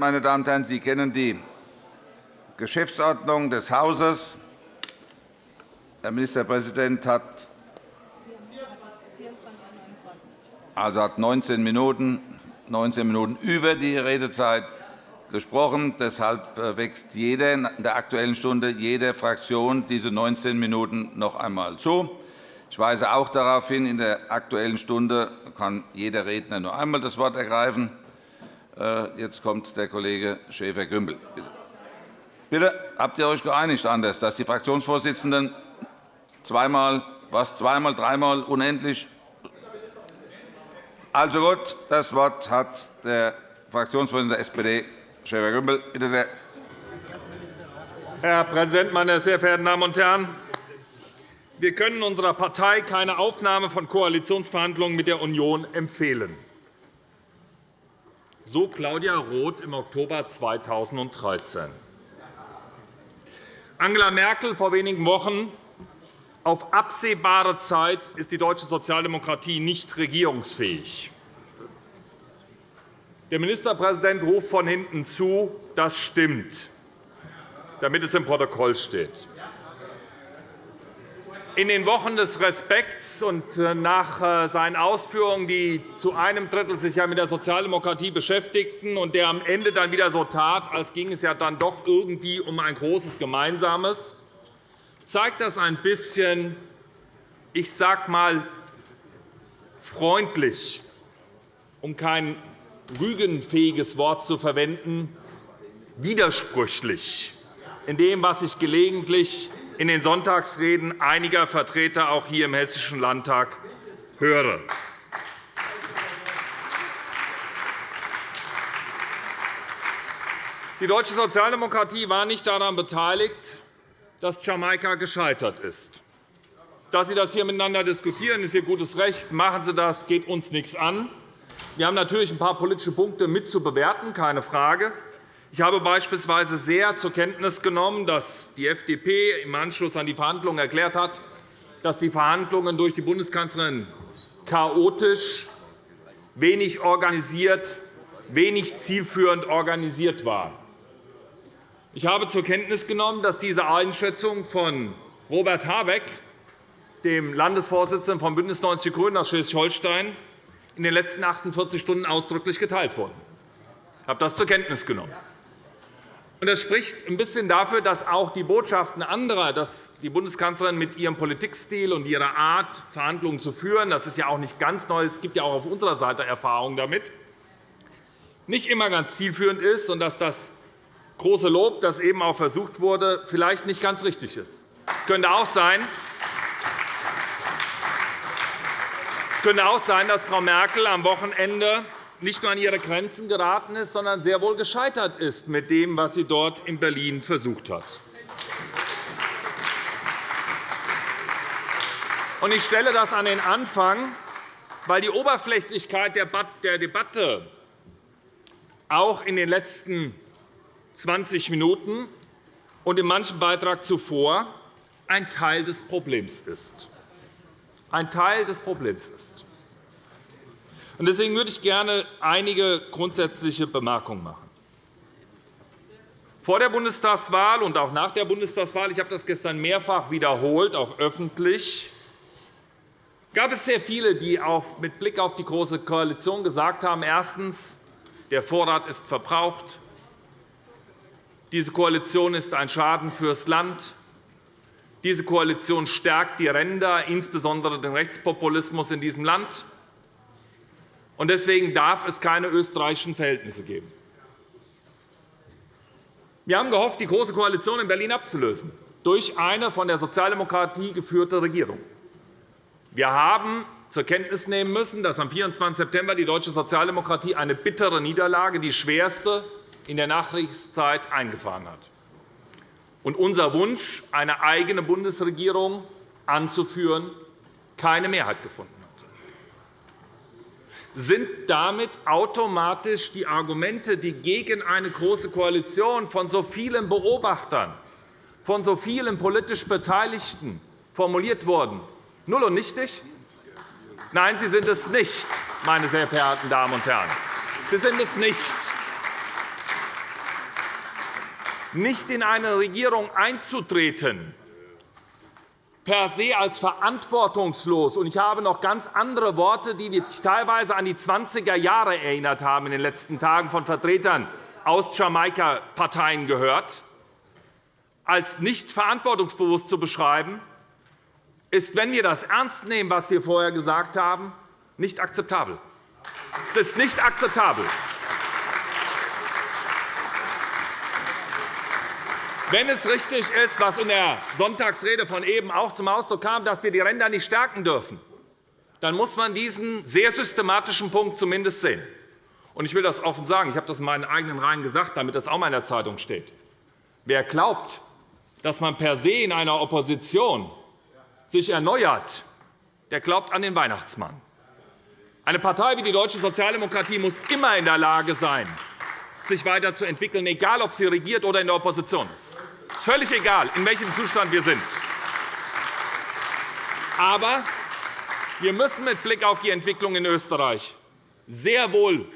Meine Damen und Herren, Sie kennen die Geschäftsordnung des Hauses. Der Ministerpräsident hat also hat 19 Minuten, 19 Minuten über die Redezeit gesprochen. Deshalb äh, wächst jeder in der Aktuellen Stunde jeder Fraktion diese 19 Minuten noch einmal zu. Ich weise auch darauf hin, in der Aktuellen Stunde kann jeder Redner nur einmal das Wort ergreifen. Äh, jetzt kommt der Kollege Schäfer-Gümbel. Bitte, habt ihr euch geeinigt anders, dass die Fraktionsvorsitzenden zweimal, was, zweimal, dreimal, unendlich? Also gut, das Wort hat der Fraktionsvorsitzende der SPD, Schäfer-Gümbel. Bitte sehr. Herr Präsident, meine sehr verehrten Damen und Herren! Wir können unserer Partei keine Aufnahme von Koalitionsverhandlungen mit der Union empfehlen. So Claudia Roth im Oktober 2013. Angela Merkel vor wenigen Wochen. Auf absehbare Zeit ist die deutsche Sozialdemokratie nicht regierungsfähig. Der Ministerpräsident ruft von hinten zu, das stimmt, damit es im Protokoll steht. In den Wochen des Respekts und äh, nach äh, seinen Ausführungen, die zu einem Drittel sich ja mit der Sozialdemokratie beschäftigten und der am Ende dann wieder so tat, als ging es ja dann doch irgendwie um ein großes Gemeinsames, zeigt das ein bisschen, ich sage einmal, freundlich, um kein rügenfähiges Wort zu verwenden, widersprüchlich in dem, was ich gelegentlich in den Sonntagsreden einiger Vertreter auch hier im Hessischen Landtag höre. Die deutsche Sozialdemokratie war nicht daran beteiligt, dass Jamaika gescheitert ist. Dass Sie das hier miteinander diskutieren, ist Ihr gutes Recht. Machen Sie das, geht uns nichts an. Wir haben natürlich ein paar politische Punkte mitzubewerten, keine Frage. Ich habe beispielsweise sehr zur Kenntnis genommen, dass die FDP im Anschluss an die Verhandlungen erklärt hat, dass die Verhandlungen durch die Bundeskanzlerin chaotisch, wenig organisiert, wenig zielführend organisiert waren. Ich habe zur Kenntnis genommen, dass diese Einschätzung von Robert Habeck, dem Landesvorsitzenden von BÜNDNIS 90 die GRÜNEN aus Schleswig-Holstein, in den letzten 48 Stunden ausdrücklich geteilt wurde. Ich habe das zur Kenntnis genommen. Das spricht ein bisschen dafür, dass auch die Botschaften anderer, dass die Bundeskanzlerin mit ihrem Politikstil und ihrer Art, Verhandlungen zu führen, das ist ja auch nicht ganz neu, es gibt ja auch auf unserer Seite Erfahrungen damit, nicht immer ganz zielführend ist und dass das große Lob, das eben auch versucht wurde, vielleicht nicht ganz richtig ist. Es könnte auch sein, es könnte auch sein, dass Frau Merkel am Wochenende nicht nur an ihre Grenzen geraten ist, sondern sehr wohl gescheitert ist mit dem, was sie dort in Berlin versucht hat. Ich stelle das an den Anfang, weil die Oberflächlichkeit der Debatte auch in den letzten 20 Minuten und in manchem Beitrag zuvor ein Teil des Problems ist. Ein Teil des Problems ist. Deswegen würde ich gerne einige grundsätzliche Bemerkungen machen. Vor der Bundestagswahl und auch nach der Bundestagswahl – ich habe das gestern mehrfach wiederholt, auch öffentlich – gab es sehr viele, die mit Blick auf die Große Koalition gesagt haben, erstens, der Vorrat ist verbraucht, diese Koalition ist ein Schaden fürs Land, diese Koalition stärkt die Ränder, insbesondere den Rechtspopulismus in diesem Land, Deswegen darf es keine österreichischen Verhältnisse geben. Wir haben gehofft, die Große Koalition in Berlin abzulösen durch eine von der Sozialdemokratie geführte Regierung. Wir haben zur Kenntnis nehmen müssen, dass am 24. September die deutsche Sozialdemokratie eine bittere Niederlage, die schwerste in der Nachkriegszeit, eingefahren hat. Und unser Wunsch, eine eigene Bundesregierung anzuführen, keine Mehrheit gefunden sind damit automatisch die Argumente, die gegen eine Große Koalition von so vielen Beobachtern, von so vielen politisch Beteiligten formuliert wurden, null und nichtig? Nein, sie sind es nicht, meine sehr verehrten Damen und Herren. Sie sind es nicht. nicht in eine Regierung einzutreten, per se als verantwortungslos. Und ich habe noch ganz andere Worte, die mich teilweise an die 20er Jahre erinnert haben, in den letzten Tagen von Vertretern aus Jamaika-Parteien gehört, als nicht verantwortungsbewusst zu beschreiben, ist, wenn wir das ernst nehmen, was wir vorher gesagt haben, nicht akzeptabel. Es ist nicht akzeptabel. Wenn es richtig ist, was in der Sonntagsrede von eben auch zum Ausdruck kam, dass wir die Ränder nicht stärken dürfen, dann muss man diesen sehr systematischen Punkt zumindest sehen. Ich will das offen sagen. Ich habe das in meinen eigenen Reihen gesagt, damit das auch mal in der Zeitung steht. Wer glaubt, dass man per se in einer Opposition sich erneuert, der glaubt an den Weihnachtsmann. Eine Partei wie die Deutsche Sozialdemokratie muss immer in der Lage sein, sich weiterzuentwickeln, egal ob sie regiert oder in der Opposition ist. Es ist völlig egal, in welchem Zustand wir sind. Aber wir müssen mit Blick auf die Entwicklung in Österreich sehr wohl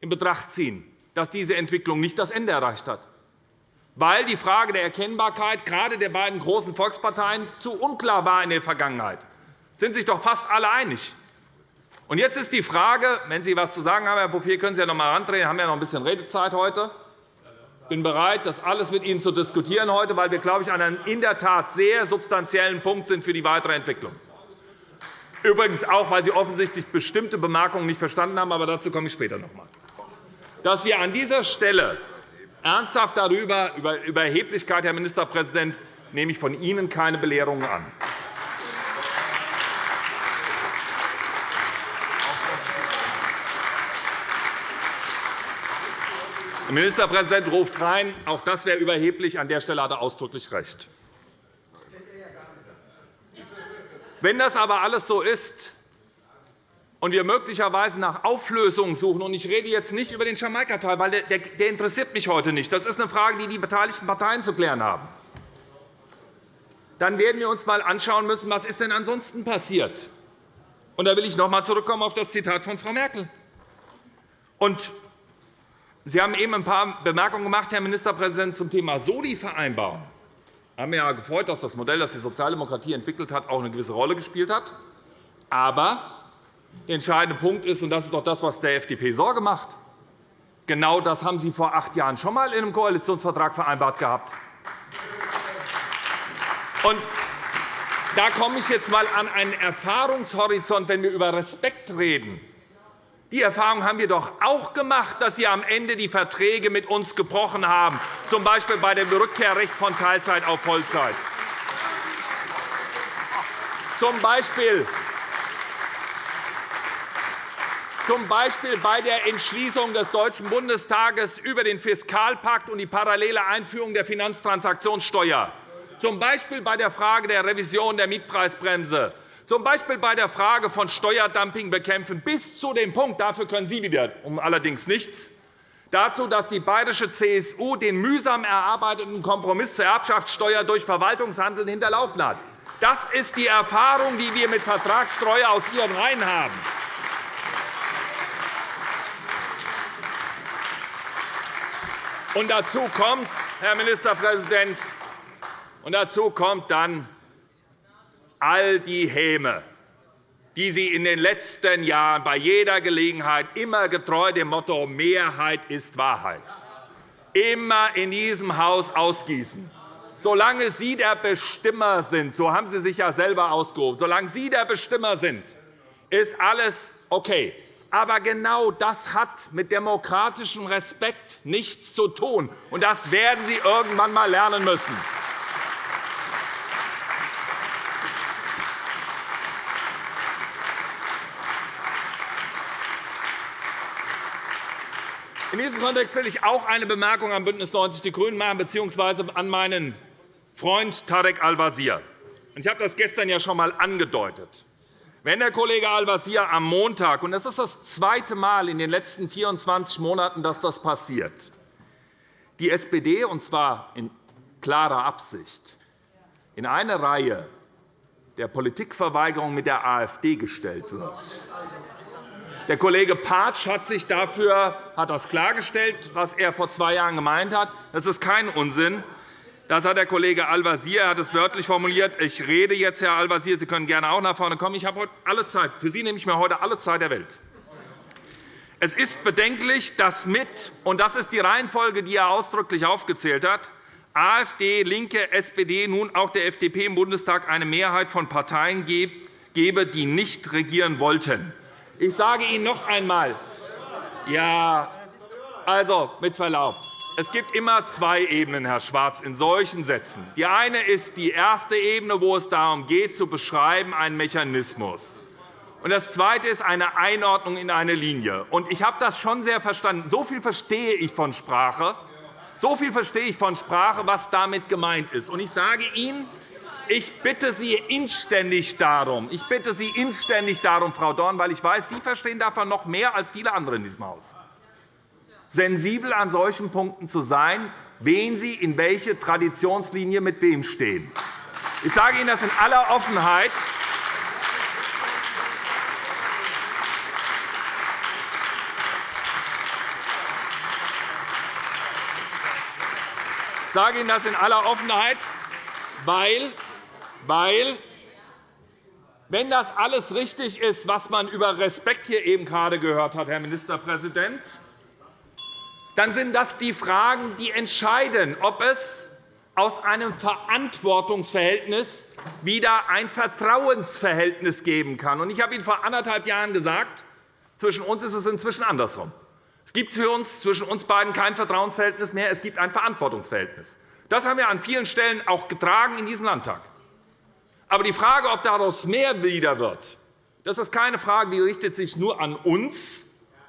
in Betracht ziehen, dass diese Entwicklung nicht das Ende erreicht hat, weil die Frage der Erkennbarkeit gerade der beiden großen Volksparteien zu unklar war in der Vergangenheit. sind sich doch fast alle einig. Und jetzt ist die Frage, wenn Sie etwas zu sagen haben, Herr Bouffier, können Sie ja noch einmal herandrehen. Wir haben ja noch ein bisschen Redezeit heute. Ich bin bereit, das alles mit Ihnen zu diskutieren heute, weil wir, glaube ich, an einem in der Tat sehr substanziellen Punkt sind für die weitere Entwicklung. Übrigens auch, weil Sie offensichtlich bestimmte Bemerkungen nicht verstanden haben, aber dazu komme ich später noch einmal. Dass wir an dieser Stelle ernsthaft darüber, über Erheblichkeit, Herr Ministerpräsident, nehme ich von Ihnen keine Belehrungen an. Der Ministerpräsident ruft rein, auch das wäre überheblich. An der Stelle hat er ausdrücklich recht. Wenn das aber alles so ist und wir möglicherweise nach Auflösungen suchen, und ich rede jetzt nicht über den Jamaika-Teil, weil der, der interessiert mich heute nicht. Das ist eine Frage, die die beteiligten Parteien zu klären haben. Dann werden wir uns einmal anschauen müssen, was ist denn ansonsten passiert. Und da will ich noch einmal zurückkommen auf das Zitat von Frau Merkel. Und Sie haben eben ein paar Bemerkungen gemacht, Herr Ministerpräsident, zum Thema Soli-Vereinbarung. Wir haben ja gefreut, dass das Modell, das die Sozialdemokratie entwickelt hat, auch eine gewisse Rolle gespielt hat. Aber der entscheidende Punkt ist, und das ist doch das, was der FDP Sorge macht, genau das haben Sie vor acht Jahren schon einmal in einem Koalitionsvertrag vereinbart gehabt. Und da komme ich jetzt einmal an einen Erfahrungshorizont, wenn wir über Respekt reden. Die Erfahrung haben wir doch auch gemacht, dass Sie am Ende die Verträge mit uns gebrochen haben, z. B. bei dem Rückkehrrecht von Teilzeit auf Vollzeit. Zum Beispiel z. B. bei der Entschließung des Deutschen Bundestages über den Fiskalpakt und die parallele Einführung der Finanztransaktionssteuer, z. B. bei der Frage der Revision der Mietpreisbremse, z. B. bei der Frage von Steuerdumping bekämpfen, bis zu dem Punkt, dafür können Sie wieder um allerdings nichts, dazu, dass die bayerische CSU den mühsam erarbeiteten Kompromiss zur Erbschaftssteuer durch Verwaltungshandeln hinterlaufen hat. Das ist die Erfahrung, die wir mit Vertragstreue aus Ihren Reihen haben. Und dazu kommt, Herr Ministerpräsident, und dazu kommt dann all die Häme, die Sie in den letzten Jahren bei jeder Gelegenheit immer getreu dem Motto Mehrheit ist Wahrheit immer in diesem Haus ausgießen. Solange Sie der Bestimmer sind, so haben Sie sich ja selber ausgehoben, solange Sie der Bestimmer sind, ist alles okay. Aber genau das hat mit demokratischem Respekt nichts zu tun. Und das werden Sie irgendwann einmal lernen müssen. In diesem Kontext will ich auch eine Bemerkung an BÜNDNIS 90 die GRÜNEN machen, bzw. an meinen Freund Tarek Al-Wazir. Ich habe das gestern ja schon einmal angedeutet. Wenn der Kollege Al-Wazir am Montag, und das ist das zweite Mal in den letzten 24 Monaten, dass das passiert, die SPD, und zwar in klarer Absicht, in eine Reihe der Politikverweigerung mit der AfD gestellt wird, Der Kollege Patsch hat sich dafür hat das klargestellt, was er vor zwei Jahren gemeint hat. Das ist kein Unsinn. Das hat der Kollege Al-Wazir hat es wörtlich formuliert. Ich rede jetzt, Herr Al-Wazir. Sie können gerne auch nach vorne kommen. Ich habe heute alle Zeit. Für Sie nehme ich mir heute alle Zeit der Welt. Es ist bedenklich, dass mit, und das ist die Reihenfolge, die er ausdrücklich aufgezählt hat, AfD, LINKE, SPD, nun auch der FDP im Bundestag eine Mehrheit von Parteien gebe, die nicht regieren wollten. Ich sage Ihnen noch einmal, ja, also mit Verlaub, es gibt immer zwei Ebenen, Herr Schwarz, in solchen Sätzen. Die eine ist die erste Ebene, wo es darum geht, zu beschreiben, einen Mechanismus. Und das Zweite ist eine Einordnung in eine Linie. Und ich habe das schon sehr verstanden. So viel verstehe ich von Sprache, so viel verstehe ich von Sprache, was damit gemeint ist. Und ich sage Ihnen, ich bitte Sie inständig darum, ich bitte Sie inständig darum, Frau Dorn, weil ich weiß, Sie verstehen davon noch mehr als viele andere in diesem Haus, sensibel an solchen Punkten zu sein, wen Sie in welche Traditionslinie mit wem stehen. Ich sage Ihnen das in aller Offenheit. Ich sage Ihnen das in aller Offenheit, weil weil, wenn das alles richtig ist, was man über Respekt hier eben gerade gehört hat, Herr Ministerpräsident, dann sind das die Fragen, die entscheiden, ob es aus einem Verantwortungsverhältnis wieder ein Vertrauensverhältnis geben kann. Ich habe Ihnen vor anderthalb Jahren gesagt, zwischen uns ist es inzwischen andersherum. Es gibt für uns zwischen uns beiden kein Vertrauensverhältnis mehr, es gibt ein Verantwortungsverhältnis. Das haben wir an vielen Stellen auch getragen in diesem Landtag. Aber die Frage, ob daraus mehr wieder wird, das ist keine Frage, die richtet sich nur an uns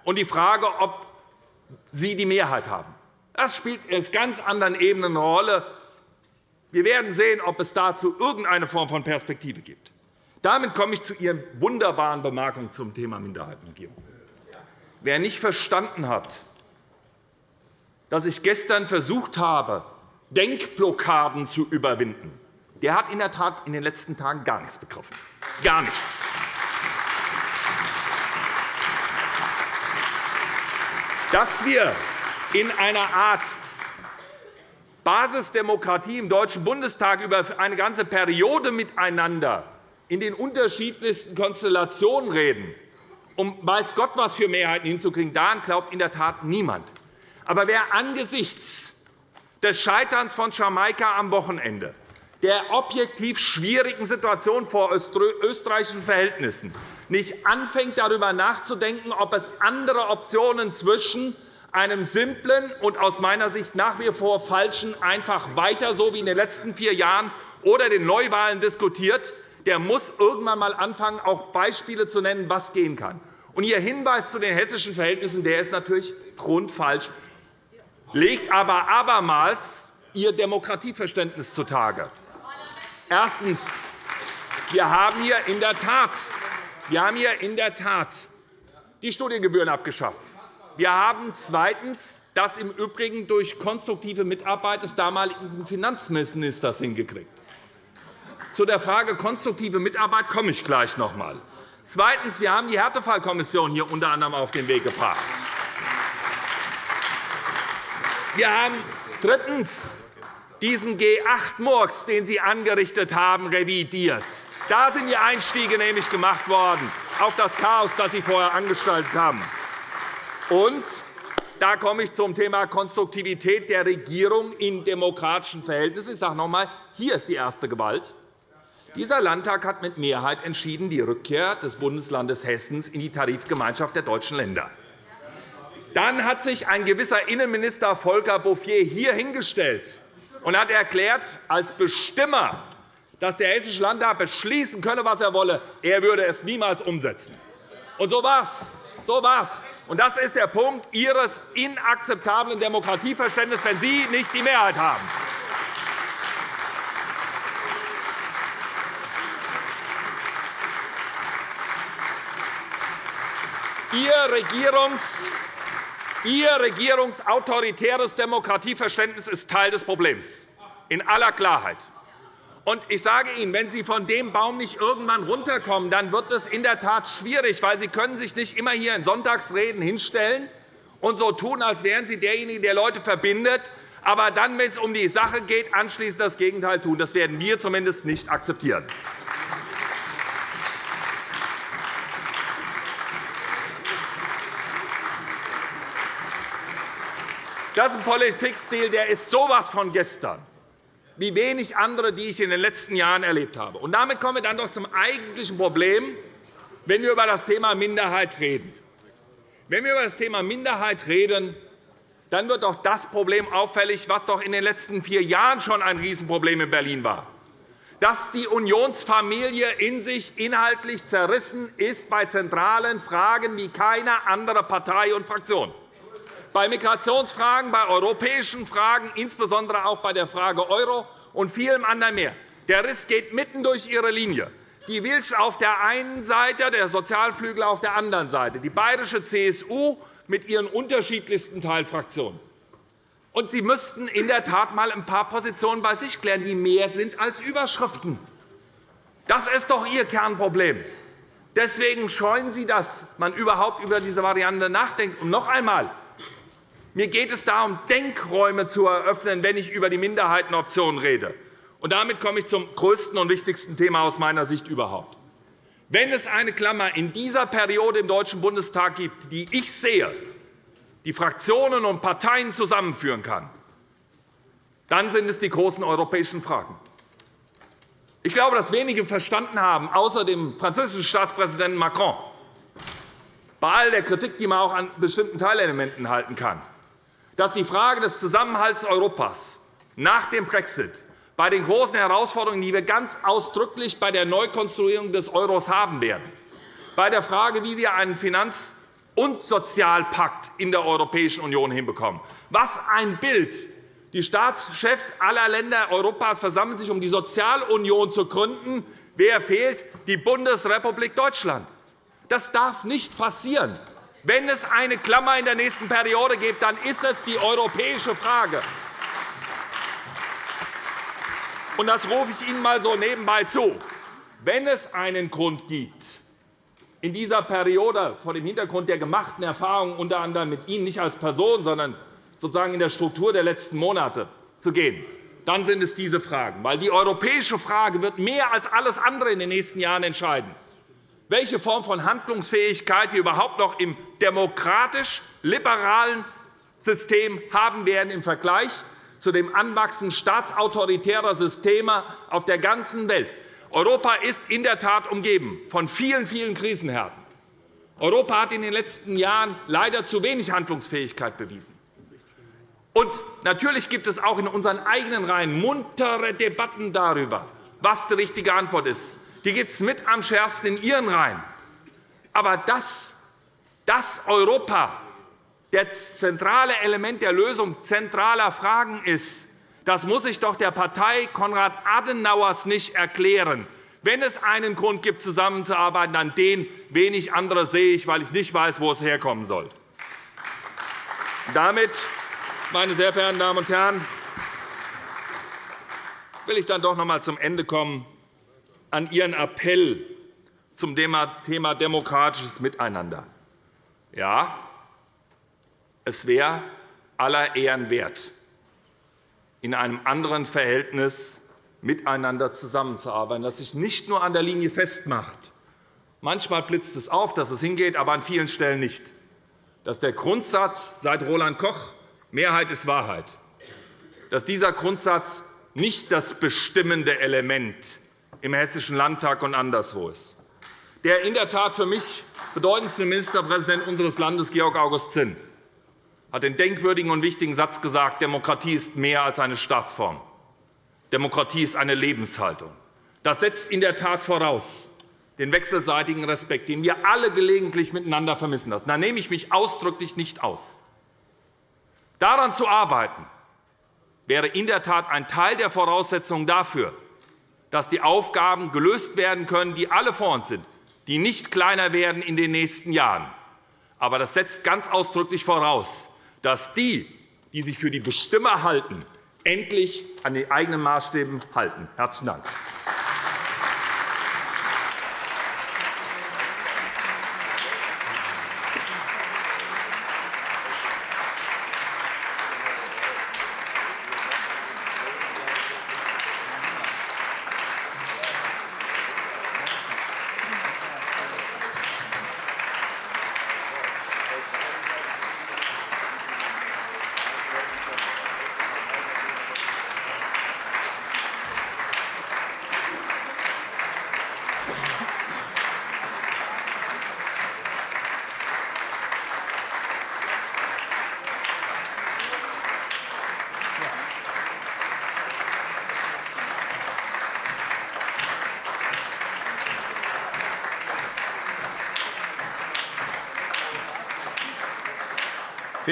und die Frage, ob Sie die Mehrheit haben. Das spielt auf ganz anderen Ebenen eine Rolle. Wir werden sehen, ob es dazu irgendeine Form von Perspektive gibt. Damit komme ich zu Ihren wunderbaren Bemerkungen zum Thema Minderheitenregierung. Wer nicht verstanden hat, dass ich gestern versucht habe, Denkblockaden zu überwinden, der hat in der Tat in den letzten Tagen gar nichts begriffen. Gar nichts. Dass wir in einer Art Basisdemokratie im Deutschen Bundestag über eine ganze Periode miteinander in den unterschiedlichsten Konstellationen reden, um weiß Gott was für Mehrheiten hinzukriegen, daran glaubt in der Tat niemand. Aber wer angesichts des Scheiterns von Jamaika am Wochenende der objektiv schwierigen Situation vor österreichischen Verhältnissen nicht anfängt, darüber nachzudenken, ob es andere Optionen zwischen einem simplen und aus meiner Sicht nach wie vor falschen einfach weiter so wie in den letzten vier Jahren oder den Neuwahlen diskutiert, der muss irgendwann einmal anfangen, auch Beispiele zu nennen, was gehen kann. Und Ihr Hinweis zu den hessischen Verhältnissen der ist natürlich grundfalsch, legt aber abermals Ihr Demokratieverständnis zutage. Erstens. Wir haben hier in der Tat, die Studiengebühren abgeschafft. Wir haben zweitens das im Übrigen durch konstruktive Mitarbeit des damaligen Finanzministers hingekriegt. Zu der Frage konstruktive Mitarbeit komme ich gleich noch einmal. Zweitens. Wir haben die Härtefallkommission hier unter anderem auf den Weg gebracht. Wir haben drittens diesen G8-Murks, den Sie angerichtet haben, revidiert. Da sind die Einstiege nämlich gemacht worden auf das Chaos, das Sie vorher angestaltet haben. Und da komme ich zum Thema Konstruktivität der Regierung in demokratischen Verhältnissen. Ich sage noch einmal, hier ist die erste Gewalt. Dieser Landtag hat mit Mehrheit entschieden, die Rückkehr des Bundeslandes Hessen in die Tarifgemeinschaft der deutschen Länder. Dann hat sich ein gewisser Innenminister Volker Bouffier hier hingestellt und hat erklärt, als Bestimmer, dass der Hessische Landtag beschließen könne, was er wolle. Er würde es niemals umsetzen. Und so war es. So war's. Und das ist der Punkt Ihres inakzeptablen Demokratieverständnisses, wenn Sie nicht die Mehrheit haben. Ihr Regierungs Ihr regierungsautoritäres Demokratieverständnis ist Teil des Problems, in aller Klarheit. Und ich sage Ihnen, wenn Sie von dem Baum nicht irgendwann runterkommen, dann wird es in der Tat schwierig, weil Sie können sich nicht immer hier in Sonntagsreden hinstellen und so tun, als wären Sie derjenige, der Leute verbindet, aber dann, wenn es um die Sache geht, anschließend das Gegenteil tun. Das werden wir zumindest nicht akzeptieren. Das ist ein Politikstil, der ist so etwas von gestern wie wenig andere, die ich in den letzten Jahren erlebt habe. Und damit kommen wir dann doch zum eigentlichen Problem, wenn wir über das Thema Minderheit reden. Wenn wir über das Thema Minderheit reden, dann wird doch das Problem auffällig, was doch in den letzten vier Jahren schon ein Riesenproblem in Berlin war, dass die Unionsfamilie in sich inhaltlich zerrissen ist bei zentralen Fragen wie keine andere Partei und Fraktion bei Migrationsfragen, bei europäischen Fragen, insbesondere auch bei der Frage Euro und vielem anderen mehr. Der Riss geht mitten durch Ihre Linie. Die Wilsch auf der einen Seite, der Sozialflügel auf der anderen Seite, die bayerische CSU mit ihren unterschiedlichsten Teilfraktionen. Und Sie müssten in der Tat einmal ein paar Positionen bei sich klären, die mehr sind als Überschriften. Das ist doch Ihr Kernproblem. Deswegen scheuen Sie, dass man überhaupt über diese Variante nachdenkt. Und noch einmal, mir geht es darum, Denkräume zu eröffnen, wenn ich über die Minderheitenoption rede. Und damit komme ich zum größten und wichtigsten Thema aus meiner Sicht überhaupt. Wenn es eine Klammer in dieser Periode im Deutschen Bundestag gibt, die ich sehe, die Fraktionen und Parteien zusammenführen kann, dann sind es die großen europäischen Fragen. Ich glaube, dass wenige verstanden haben, außer dem französischen Staatspräsidenten Macron, bei all der Kritik, die man auch an bestimmten Teilelementen halten kann, dass die Frage des Zusammenhalts Europas nach dem Brexit bei den großen Herausforderungen, die wir ganz ausdrücklich bei der Neukonstruierung des Euros haben werden, bei der Frage, wie wir einen Finanz- und Sozialpakt in der Europäischen Union hinbekommen. Was ein Bild! Die Staatschefs aller Länder Europas versammeln sich, um die Sozialunion zu gründen. Wer fehlt? Die Bundesrepublik Deutschland. Das darf nicht passieren. Wenn es eine Klammer in der nächsten Periode gibt, dann ist es die europäische Frage. Und das rufe ich Ihnen einmal so nebenbei zu. Wenn es einen Grund gibt, in dieser Periode vor dem Hintergrund der gemachten Erfahrungen unter anderem mit Ihnen nicht als Person, sondern sozusagen in der Struktur der letzten Monate zu gehen, dann sind es diese Fragen. Weil die europäische Frage wird mehr als alles andere in den nächsten Jahren entscheiden welche Form von Handlungsfähigkeit wir überhaupt noch im demokratisch-liberalen System haben werden im Vergleich zu dem Anwachsen staatsautoritärer Systeme auf der ganzen Welt. Europa ist in der Tat umgeben von vielen, vielen Krisenherden. Europa hat in den letzten Jahren leider zu wenig Handlungsfähigkeit bewiesen. Und natürlich gibt es auch in unseren eigenen Reihen muntere Debatten darüber, was die richtige Antwort ist die gibt es mit am schärfsten in Ihren Reihen. Aber dass das Europa das zentrale Element der Lösung zentraler Fragen ist, das muss ich doch der Partei Konrad Adenauers nicht erklären. Wenn es einen Grund gibt, zusammenzuarbeiten, dann den. Wenig andere sehe ich, weil ich nicht weiß, wo es herkommen soll. Damit, meine sehr verehrten Damen und Herren, will ich dann doch noch einmal zum Ende kommen an Ihren Appell zum Thema demokratisches Miteinander. Ja, es wäre aller Ehren wert, in einem anderen Verhältnis miteinander zusammenzuarbeiten, das sich nicht nur an der Linie festmacht. Manchmal blitzt es auf, dass es hingeht, aber an vielen Stellen nicht. Dass der Grundsatz seit Roland Koch Mehrheit ist Wahrheit, dass dieser Grundsatz nicht das bestimmende Element im Hessischen Landtag und anderswo ist. Der in der Tat für mich bedeutendste Ministerpräsident unseres Landes, Georg August Zinn, hat den denkwürdigen und wichtigen Satz gesagt, Demokratie ist mehr als eine Staatsform. Demokratie ist eine Lebenshaltung. Das setzt in der Tat voraus den wechselseitigen Respekt, den wir alle gelegentlich miteinander vermissen lassen. Da nehme ich mich ausdrücklich nicht aus. Daran zu arbeiten, wäre in der Tat ein Teil der Voraussetzungen dafür, dass die Aufgaben gelöst werden können, die alle vor uns sind, die nicht kleiner werden in den nächsten Jahren. Aber das setzt ganz ausdrücklich voraus, dass die, die sich für die Bestimmer halten, endlich an die eigenen Maßstäben halten. – Herzlichen Dank.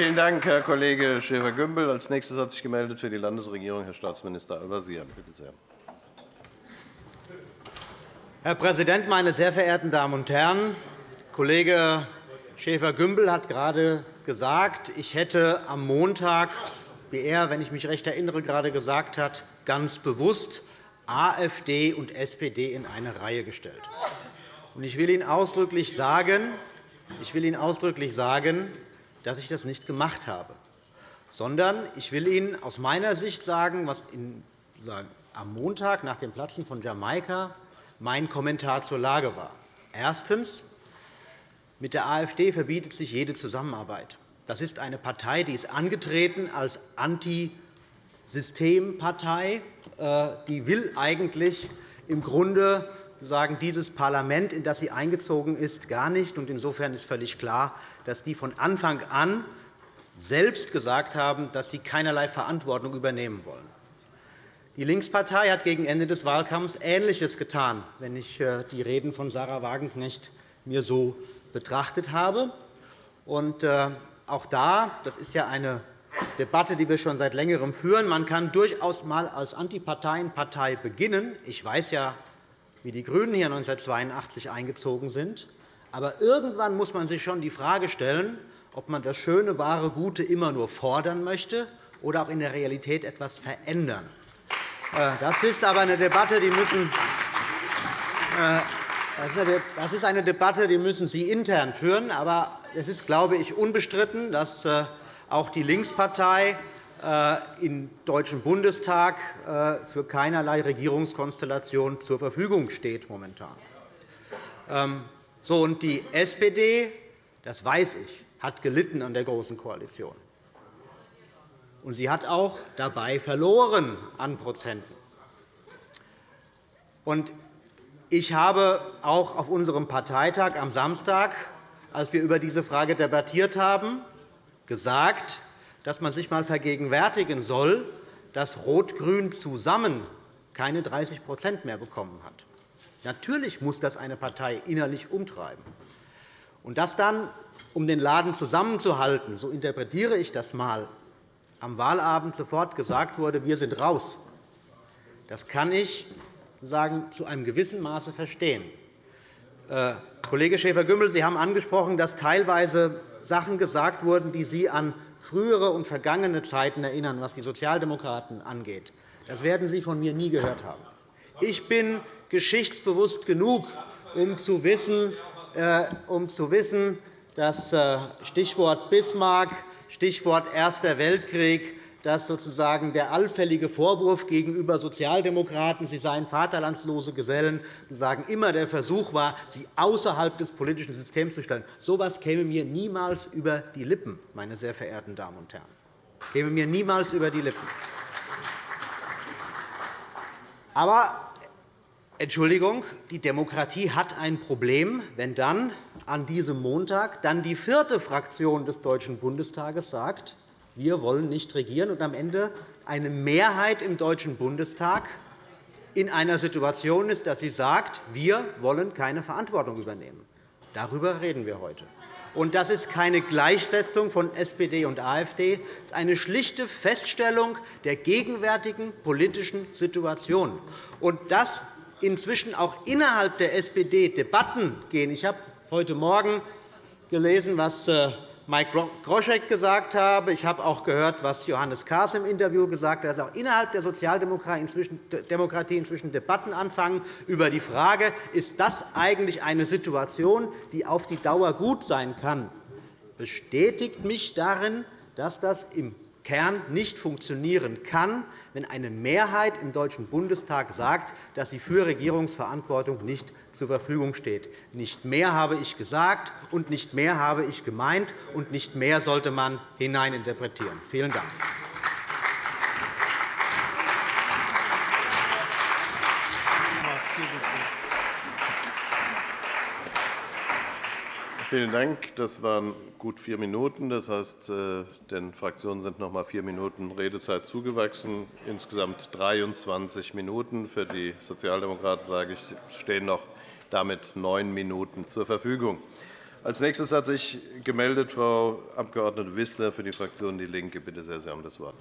Vielen Dank, Herr Kollege Schäfer-Gümbel. Als nächstes hat sich gemeldet für die Landesregierung Herr Staatsminister Al-Wazir. Bitte sehr. Herr Präsident, meine sehr verehrten Damen und Herren! Kollege Schäfer-Gümbel hat gerade gesagt, ich hätte am Montag, wie er, wenn ich mich recht erinnere, gerade gesagt hat, ganz bewusst AfD und SPD in eine Reihe gestellt. Ich will Ihnen ausdrücklich sagen, ich will Ihnen ausdrücklich sagen dass ich das nicht gemacht habe, sondern ich will Ihnen aus meiner Sicht sagen, was am Montag nach dem Platzen von Jamaika mein Kommentar zur Lage war. Erstens. Mit der AfD verbietet sich jede Zusammenarbeit. Das ist eine Partei, die ist angetreten als Antisystempartei. Äh, die will eigentlich im Grunde sagen, dieses Parlament, in das sie eingezogen ist, gar nicht. Insofern ist völlig klar, dass die von Anfang an selbst gesagt haben, dass sie keinerlei Verantwortung übernehmen wollen. Die Linkspartei hat gegen Ende des Wahlkampfs Ähnliches getan, wenn ich äh, die Reden von Sarah Wagenknecht mir so betrachtet habe. Äh, auch da, das ist ja eine Debatte, die wir schon seit Längerem führen, man kann durchaus einmal als Antiparteienpartei beginnen. Ich weiß ja, wie die GRÜNEN hier 1982 eingezogen sind. Aber irgendwann muss man sich schon die Frage stellen, ob man das Schöne, Wahre, Gute immer nur fordern möchte oder auch in der Realität etwas verändern. Äh, das ist aber eine Debatte, die müssen äh, das ist eine Debatte, die müssen Sie intern führen. Aber es ist, glaube ich, unbestritten, dass äh, auch die Linkspartei im Deutschen Bundestag für keinerlei Regierungskonstellation zur Verfügung steht momentan. Ähm, so, und die SPD, das weiß ich, hat gelitten an der Großen Koalition. Und sie hat auch dabei verloren an Prozenten. Und ich habe auch auf unserem Parteitag am Samstag, als wir über diese Frage debattiert haben, gesagt, dass man sich einmal vergegenwärtigen soll, dass Rot-Grün zusammen keine 30% mehr bekommen hat. Natürlich muss das eine Partei innerlich umtreiben. Und dass dann, um den Laden zusammenzuhalten, so interpretiere ich das einmal, am Wahlabend sofort gesagt wurde, wir sind raus, das kann ich sagen, zu einem gewissen Maße verstehen. Kollege Schäfer-Gümbel, Sie haben angesprochen, dass teilweise Sachen gesagt wurden, die Sie an frühere und vergangene Zeiten erinnern, was die Sozialdemokraten angeht. Das werden Sie von mir nie gehört haben. Ich bin geschichtsbewusst genug, um zu wissen, äh, um zu wissen dass äh, Stichwort Bismarck, Stichwort Erster Weltkrieg, dass sozusagen der allfällige Vorwurf gegenüber Sozialdemokraten, sie seien vaterlandslose Gesellen, sagen, immer der Versuch war, sie außerhalb des politischen Systems zu stellen. So etwas käme mir niemals über die Lippen, meine sehr verehrten Damen und Herren. käme mir niemals über die Lippen. Aber Entschuldigung, die Demokratie hat ein Problem, wenn dann an diesem Montag dann die vierte Fraktion des Deutschen Bundestages sagt, wir wollen nicht regieren, und am Ende eine Mehrheit im Deutschen Bundestag in einer Situation ist, dass sie sagt, wir wollen keine Verantwortung übernehmen. Darüber reden wir heute. Und das ist keine Gleichsetzung von SPD und AfD. Das ist eine schlichte Feststellung der gegenwärtigen politischen Situation. Und das inzwischen auch innerhalb der SPD Debatten gehen. Ich habe heute Morgen gelesen, was äh, Mike Groschek gesagt habe. Ich habe auch gehört, was Johannes Kahrs im Interview gesagt hat, dass auch innerhalb der Sozialdemokratie inzwischen Debatten anfangen über die Frage, ist das eigentlich eine Situation, die auf die Dauer gut sein kann, bestätigt mich darin, dass das im Kern nicht funktionieren kann, wenn eine Mehrheit im Deutschen Bundestag sagt, dass sie für Regierungsverantwortung nicht zur Verfügung steht. Nicht mehr habe ich gesagt, und nicht mehr habe ich gemeint, und nicht mehr sollte man hineininterpretieren. Vielen Dank. Vielen Dank. Das waren gut vier Minuten. Das heißt, äh, den Fraktionen sind noch einmal vier Minuten Redezeit zugewachsen. Insgesamt 23 Minuten. Für die Sozialdemokraten sage ich, stehen noch damit neun Minuten zur Verfügung. Als nächstes hat sich gemeldet Frau Abg. Wissler für die Fraktion DIE LINKE. Bitte sehr, Sie haben das Wort.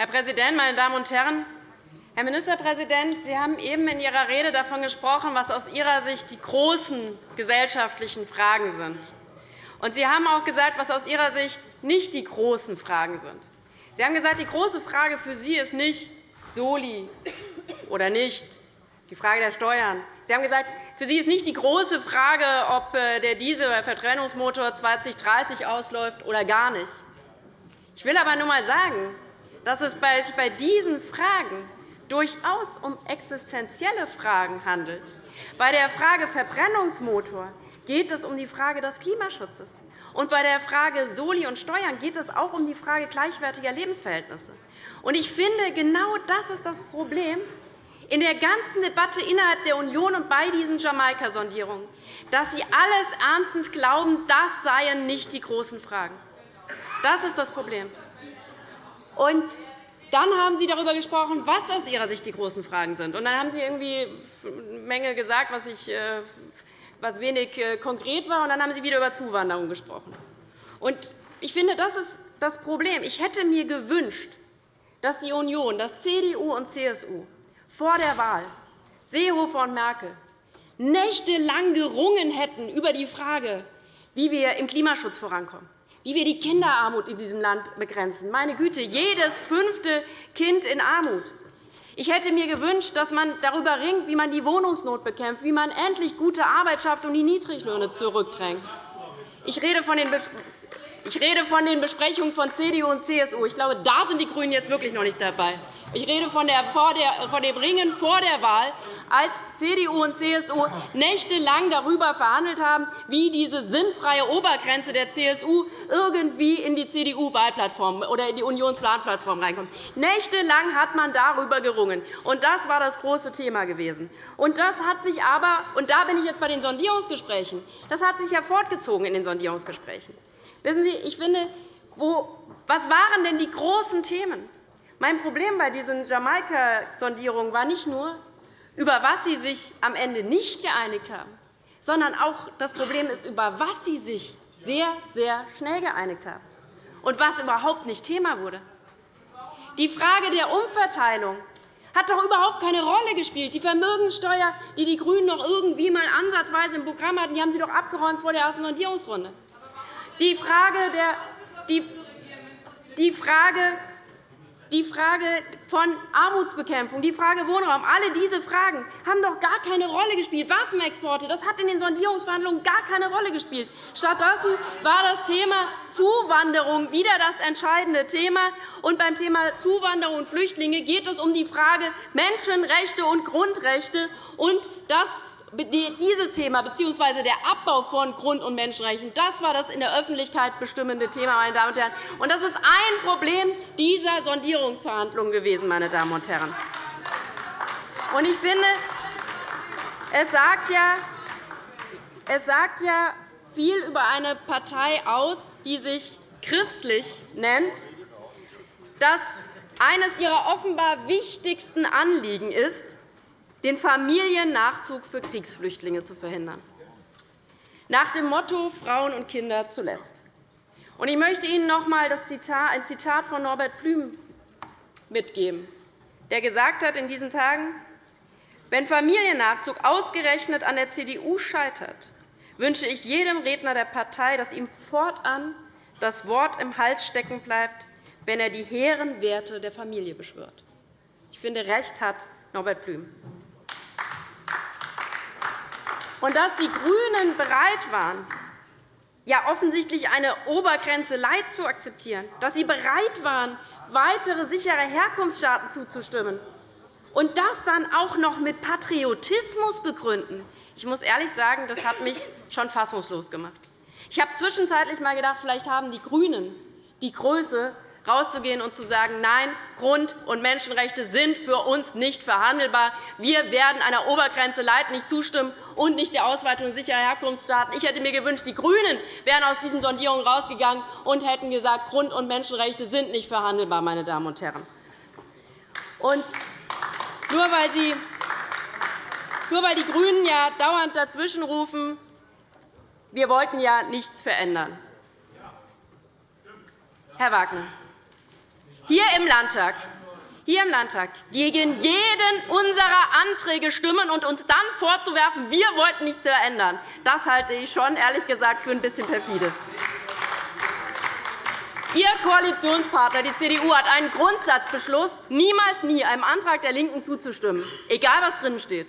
Herr Präsident, meine Damen und Herren! Herr Ministerpräsident, Sie haben eben in Ihrer Rede davon gesprochen, was aus Ihrer Sicht die großen gesellschaftlichen Fragen sind. Und Sie haben auch gesagt, was aus Ihrer Sicht nicht die großen Fragen sind. Sie haben gesagt, die große Frage für Sie ist nicht Soli oder nicht, die Frage der Steuern. Sie haben gesagt, für Sie ist nicht die große Frage, ob äh, der Dieselverbrennungsmotor 2030 ausläuft oder gar nicht. Ich will aber nur einmal sagen, dass es sich bei diesen Fragen durchaus um existenzielle Fragen handelt. Bei der Frage Verbrennungsmotor geht es um die Frage des Klimaschutzes. Und bei der Frage Soli und Steuern geht es auch um die Frage gleichwertiger Lebensverhältnisse. Und ich finde, genau das ist das Problem in der ganzen Debatte innerhalb der Union und bei diesen Jamaika-Sondierungen, dass Sie alles ernstens glauben, das seien nicht die großen Fragen. Das ist das Problem. Und dann haben Sie darüber gesprochen, was aus Ihrer Sicht die großen Fragen sind. Und dann haben Sie irgendwie eine Menge gesagt, was, ich, äh, was wenig äh, konkret war. Und dann haben Sie wieder über Zuwanderung gesprochen. Und ich finde, das ist das Problem. Ich hätte mir gewünscht, dass die Union, dass CDU und CSU vor der Wahl, Seehofer und Merkel, nächtelang gerungen hätten über die Frage, wie wir im Klimaschutz vorankommen wie wir die Kinderarmut in diesem Land begrenzen. Meine Güte, jedes fünfte Kind in Armut. Ich hätte mir gewünscht, dass man darüber ringt, wie man die Wohnungsnot bekämpft, wie man endlich gute Arbeit schafft und die Niedriglöhne zurückdrängt. Ich rede von den ich rede von den Besprechungen von CDU und CSU. Ich glaube, da sind die GRÜNEN jetzt wirklich noch nicht dabei. Ich rede von, der, von dem Ringen vor der Wahl, als CDU und CSU nächtelang darüber verhandelt haben, wie diese sinnfreie Obergrenze der CSU irgendwie in die CDU-Wahlplattform oder in die Unionsplanplattform reinkommt. Nächtelang hat man darüber gerungen. Und das war das große Thema gewesen. Und das hat sich aber, und da bin ich jetzt bei den Sondierungsgesprächen, das hat sich ja fortgezogen in den Sondierungsgesprächen. Wissen Sie, ich finde, wo, was waren denn die großen Themen? Mein Problem bei diesen Jamaika-Sondierungen war nicht nur, über was Sie sich am Ende nicht geeinigt haben, sondern auch das Problem ist, über was Sie sich sehr, sehr schnell geeinigt haben und was überhaupt nicht Thema wurde. Die Frage der Umverteilung hat doch überhaupt keine Rolle gespielt. Die Vermögensteuer, die die GRÜNEN noch irgendwie mal ansatzweise im Programm hatten, die haben Sie doch abgeräumt vor der ersten Sondierungsrunde. Die Frage, der, die, die Frage die Frage von Armutsbekämpfung, die Frage Wohnraum, alle diese Fragen haben doch gar keine Rolle gespielt. Waffenexporte, das hat in den Sondierungsverhandlungen gar keine Rolle gespielt. Stattdessen war das Thema Zuwanderung wieder das entscheidende Thema. Und beim Thema Zuwanderung und Flüchtlinge geht es um die Frage Menschenrechte und Grundrechte. Und das dieses Thema bzw. der Abbau von Grund- und Menschenrechten das war das in der Öffentlichkeit bestimmende Thema. Meine Damen und Herren. Und das ist ein Problem dieser Sondierungsverhandlungen gewesen. Meine Damen und Herren. Und ich finde, es sagt, ja, es sagt ja viel über eine Partei aus, die sich christlich nennt, dass eines ihrer offenbar wichtigsten Anliegen ist, den Familiennachzug für Kriegsflüchtlinge zu verhindern, nach dem Motto Frauen und Kinder zuletzt. Ich möchte Ihnen noch einmal ein Zitat von Norbert Blüm mitgeben. der gesagt hat in diesen Tagen, wenn Familiennachzug ausgerechnet an der CDU scheitert, wünsche ich jedem Redner der Partei, dass ihm fortan das Wort im Hals stecken bleibt, wenn er die hehren Werte der Familie beschwört. Ich finde, recht hat Norbert Blüm. Und dass die GRÜNEN bereit waren, ja offensichtlich eine Obergrenze Leid zu akzeptieren, dass sie bereit waren, weitere sichere Herkunftsstaaten zuzustimmen und das dann auch noch mit Patriotismus begründen, ich muss ehrlich sagen, das hat mich schon fassungslos gemacht. Ich habe zwischenzeitlich einmal gedacht, vielleicht haben die GRÜNEN die Größe, rauszugehen und zu sagen, nein, Grund- und Menschenrechte sind für uns nicht verhandelbar. Wir werden einer Obergrenze Leid nicht zustimmen und nicht der Ausweitung sicherer Herkunftsstaaten. Ich hätte mir gewünscht, die GRÜNEN wären aus diesen Sondierungen rausgegangen und hätten gesagt, Grund- und Menschenrechte sind nicht verhandelbar. Meine Damen und Herren. Und nur weil Sie nur weil die GRÜNEN ja dauernd dazwischenrufen, wir wollten ja nichts verändern. Herr Wagner, hier im Landtag hier im Landtag gegen jeden unserer Anträge stimmen und uns dann vorzuwerfen, wir wollten nichts verändern, das halte ich schon ehrlich gesagt für ein bisschen perfide. Ihr Koalitionspartner, die CDU, hat einen Grundsatzbeschluss, niemals nie einem Antrag der LINKEN zuzustimmen, egal was drin steht.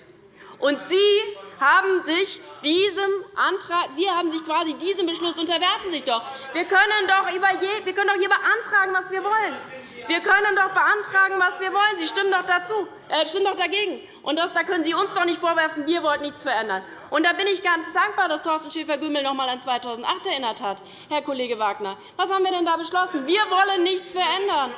Und Sie haben sich diesem Antrag, Sie haben sich quasi diesem Beschluss unterwerfen sich doch. Wir können doch, über je, wir können doch hier beantragen, was wir wollen. Wir können doch beantragen, was wir wollen. Sie stimmen doch, dazu, äh, stimmen doch dagegen. Und das, da können Sie uns doch nicht vorwerfen, wir wollten nichts verändern. Und da bin ich ganz dankbar, dass Thorsten Schäfer-Gümbel noch einmal an 2008 erinnert hat, Herr Kollege Wagner. Was haben wir denn da beschlossen? Wir wollen nichts verändern.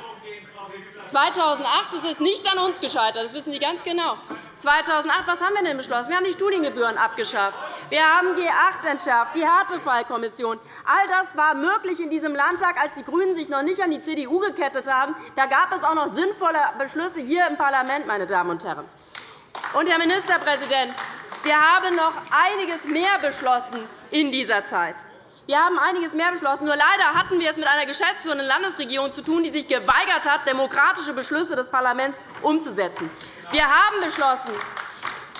2008 ist es nicht an uns gescheitert. Das wissen Sie ganz genau. 2008, was haben wir denn beschlossen? Wir haben die Studiengebühren abgeschafft. Wir haben G8 entschärft, die Härtefallkommission. All das war möglich in diesem Landtag, als die GRÜNEN sich noch nicht an die CDU gekettet haben. Da gab es auch noch sinnvolle Beschlüsse hier im Parlament, meine Damen und Herren. Und, Herr Ministerpräsident, wir haben noch einiges mehr beschlossen in dieser Zeit. Wir haben einiges mehr beschlossen. Nur leider hatten wir es mit einer geschäftsführenden Landesregierung zu tun, die sich geweigert hat, demokratische Beschlüsse des Parlaments umzusetzen. Wir haben beschlossen,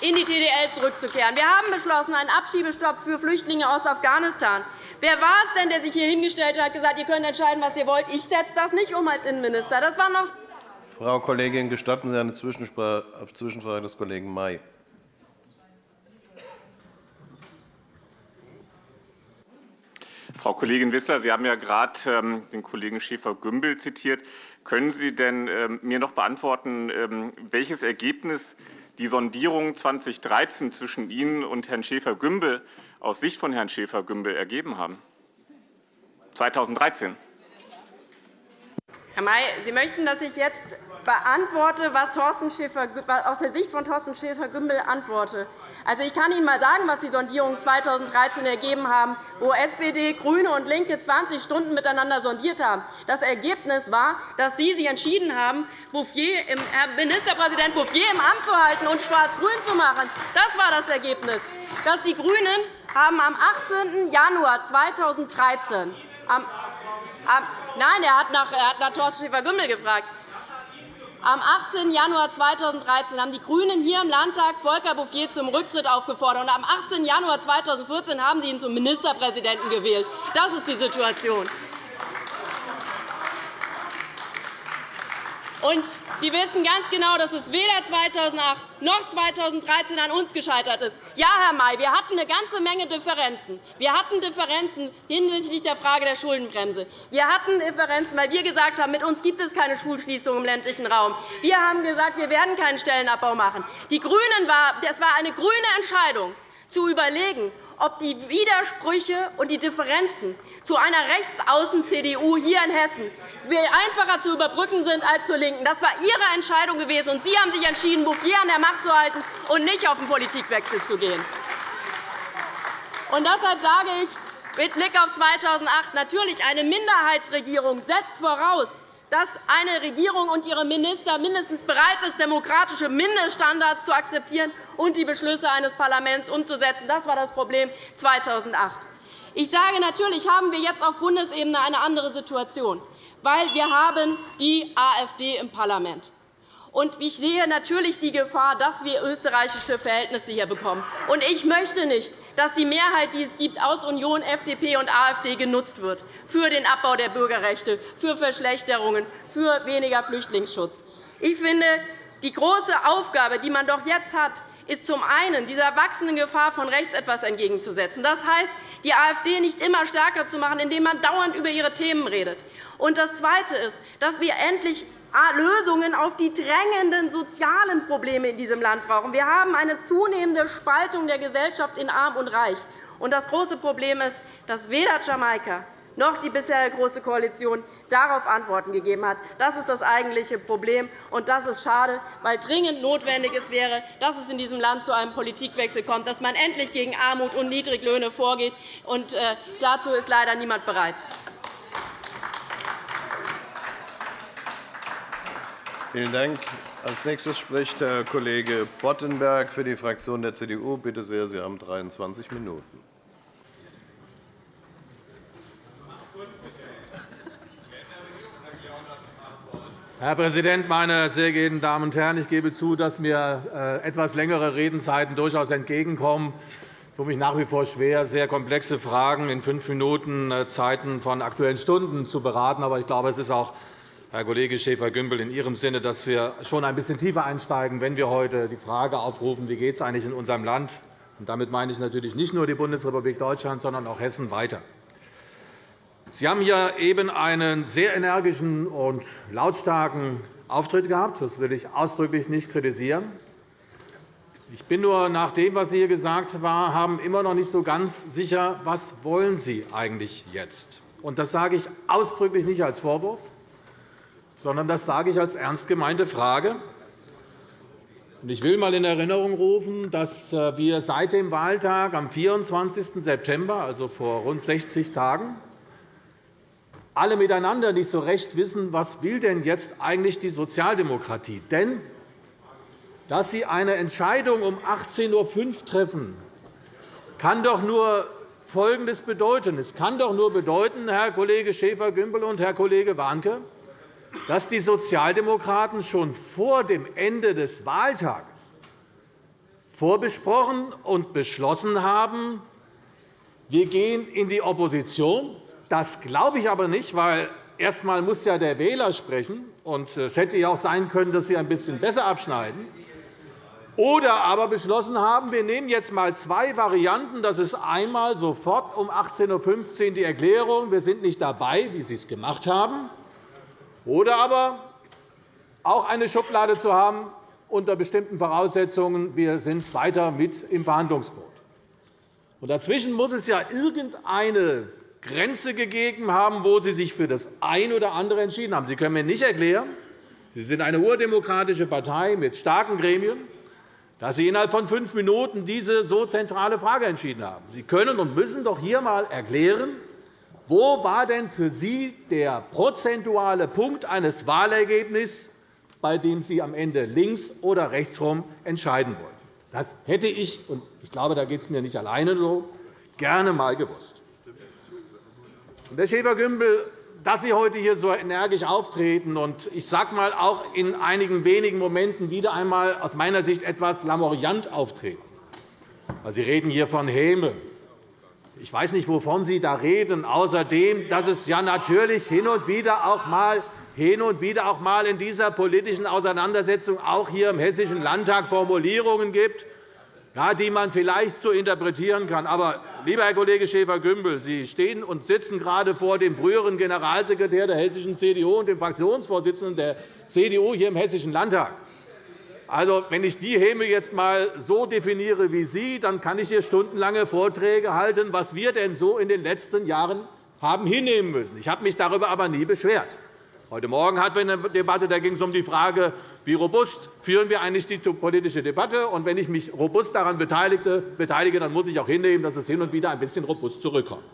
in die TDL zurückzukehren. Wir haben beschlossen, einen Abschiebestopp für Flüchtlinge aus Afghanistan. Wer war es denn, der sich hier hingestellt hat und gesagt hat, ihr könnt entscheiden, was ihr wollt? Ich setze das nicht um als Innenminister. Das war noch Frau Kollegin, gestatten Sie eine Zwischenfrage des Kollegen May. Frau Kollegin Wissler, Sie haben ja gerade ähm, den Kollegen Schäfer-Gümbel zitiert. Können Sie denn ähm, mir noch beantworten, ähm, welches Ergebnis die Sondierung 2013 zwischen Ihnen und Herrn Schäfer-Gümbel aus Sicht von Herrn Schäfer-Gümbel ergeben haben? 2013. Herr May, Sie möchten, dass ich jetzt beantworte, was aus der Sicht von Thorsten Schäfer-Gümbel antworte. Also, ich kann Ihnen einmal sagen, was die Sondierungen 2013 ergeben haben, wo SPD, GRÜNE und LINKE 20 Stunden miteinander sondiert haben. Das Ergebnis war, dass Sie sich entschieden haben, Bouffier, Herr Ministerpräsident Bouffier im Amt zu halten und schwarz-grün zu machen. Das war das Ergebnis. Dass die GRÜNEN haben am 18. Januar 2013 am, am, Nein, er hat nach, er hat nach Thorsten Schäfer-Gümbel gefragt. Am 18. Januar 2013 haben die GRÜNEN hier im Landtag Volker Bouffier zum Rücktritt aufgefordert. Und am 18. Januar 2014 haben Sie ihn zum Ministerpräsidenten gewählt. Das ist die Situation. Und Sie wissen ganz genau, dass es weder 2008 noch 2013 an uns gescheitert ist. Ja, Herr May, wir hatten eine ganze Menge Differenzen. Wir hatten Differenzen hinsichtlich der Frage der Schuldenbremse. Wir hatten Differenzen, weil wir gesagt haben, mit uns gibt es keine Schulschließung im ländlichen Raum. Wir haben gesagt, wir werden keinen Stellenabbau machen. Die Grünen war, das war eine grüne Entscheidung, zu überlegen, ob die Widersprüche und die Differenzen zu einer Rechtsaußen-CDU hier in Hessen einfacher zu überbrücken sind als zur LINKEN. Das war Ihre Entscheidung gewesen, und Sie haben sich entschieden, Bouffier an der Macht zu halten und nicht auf den Politikwechsel zu gehen. Und deshalb sage ich mit Blick auf 2008 natürlich, eine Minderheitsregierung setzt voraus, dass eine Regierung und ihre Minister mindestens bereit sind, demokratische Mindeststandards zu akzeptieren und die Beschlüsse eines Parlaments umzusetzen. Das war das Problem 2008. Ich sage, natürlich haben wir jetzt auf Bundesebene eine andere Situation, weil wir haben die AfD im Parlament. Und ich sehe natürlich die Gefahr, dass wir österreichische Verhältnisse hier bekommen. Und ich möchte nicht, dass die Mehrheit, die es gibt, aus Union, FDP und AfD genutzt wird für den Abbau der Bürgerrechte, für Verschlechterungen, für weniger Flüchtlingsschutz. Ich finde, die große Aufgabe, die man doch jetzt hat, ist zum einen, dieser wachsenden Gefahr von rechts etwas entgegenzusetzen. Das heißt, die AfD nicht immer stärker zu machen, indem man dauernd über ihre Themen redet. Und das Zweite ist, dass wir endlich Lösungen auf die drängenden sozialen Probleme in diesem Land brauchen. Wir haben eine zunehmende Spaltung der Gesellschaft in Arm und Reich. Und das große Problem ist, dass weder Jamaika noch die bisherige Große Koalition darauf Antworten gegeben hat. Das ist das eigentliche Problem, und das ist schade, weil dringend notwendig es wäre, dass es in diesem Land zu einem Politikwechsel kommt, dass man endlich gegen Armut und Niedriglöhne vorgeht. Und äh, dazu ist leider niemand bereit. Vielen Dank. Als nächstes spricht Herr Kollege Boddenberg für die Fraktion der CDU. Bitte sehr, Sie haben 23 Minuten. Herr Präsident, meine sehr geehrten Damen und Herren! Ich gebe zu, dass mir äh, etwas längere Redenzeiten durchaus entgegenkommen. Ich tue mich nach wie vor schwer, sehr komplexe Fragen in fünf Minuten äh, Zeiten von Aktuellen Stunden zu beraten. Aber ich glaube, es ist auch Herr Kollege Schäfer-Gümbel, in Ihrem Sinne, dass wir schon ein bisschen tiefer einsteigen, wenn wir heute die Frage aufrufen, wie geht es eigentlich in unserem Land und damit meine ich natürlich nicht nur die Bundesrepublik Deutschland, sondern auch Hessen weiter. Sie haben hier eben einen sehr energischen und lautstarken Auftritt gehabt. Das will ich ausdrücklich nicht kritisieren. Ich bin nur nach dem, was Sie hier gesagt haben, immer noch nicht so ganz sicher, was wollen Sie eigentlich jetzt? wollen. Das sage ich ausdrücklich nicht als Vorwurf sondern das sage ich als ernst gemeinte Frage. Ich will einmal in Erinnerung rufen, dass äh, wir seit dem Wahltag am 24. September, also vor rund 60 Tagen, alle miteinander nicht so recht wissen, was will denn jetzt eigentlich die Sozialdemokratie. Denn dass Sie eine Entscheidung um 18.05 Uhr treffen, kann doch nur Folgendes bedeuten. Es kann doch nur bedeuten, Herr Kollege Schäfer-Gümbel und Herr Kollege Warnke, dass die Sozialdemokraten schon vor dem Ende des Wahltages vorbesprochen und beschlossen haben, wir gehen in die Opposition. Das glaube ich aber nicht, weil erst einmal muss ja der Wähler sprechen, und es hätte ja auch sein können, dass Sie ein bisschen besser abschneiden. Oder aber beschlossen haben, wir nehmen jetzt einmal zwei Varianten. Das ist einmal sofort um 18.15 Uhr die Erklärung, wir sind nicht dabei, wie Sie es gemacht haben. Oder aber auch eine Schublade zu haben unter bestimmten Voraussetzungen, wir sind weiter mit im Verhandlungsboot. dazwischen muss es ja irgendeine Grenze gegeben haben, wo Sie sich für das eine oder andere entschieden haben. Sie können mir nicht erklären, Sie sind eine urdemokratische Partei mit starken Gremien, dass Sie innerhalb von fünf Minuten diese so zentrale Frage entschieden haben. Sie können und müssen doch hier einmal erklären, wo war denn für Sie der prozentuale Punkt eines Wahlergebnisses, bei dem Sie am Ende links oder rechtsherum entscheiden wollten? Das hätte ich, und ich glaube, da geht es mir nicht alleine so, gerne einmal gewusst. Herr Schäfer-Gümbel, dass Sie heute hier so energisch auftreten und ich sage einmal auch in einigen wenigen Momenten wieder einmal aus meiner Sicht etwas lamoriant auftreten. Sie reden hier von Häme, ich weiß nicht, wovon Sie da reden, außerdem, dass es ja natürlich hin und wieder auch mal hin und wieder auch mal in dieser politischen Auseinandersetzung auch hier im Hessischen Landtag Formulierungen gibt, die man vielleicht so interpretieren kann. Aber, lieber Herr Kollege Schäfer-Gümbel, Sie stehen und sitzen gerade vor dem früheren Generalsekretär der hessischen CDU und dem Fraktionsvorsitzenden der CDU hier im Hessischen Landtag. Also, wenn ich die Häme jetzt einmal so definiere wie Sie, dann kann ich hier stundenlange Vorträge halten, was wir denn so in den letzten Jahren haben hinnehmen müssen. Ich habe mich darüber aber nie beschwert. Heute Morgen hatten wir eine Debatte, da ging es um die Frage, wie robust führen wir eigentlich die politische Debatte. Und wenn ich mich robust daran beteilige, dann muss ich auch hinnehmen, dass es hin und wieder ein bisschen robust zurückkommt.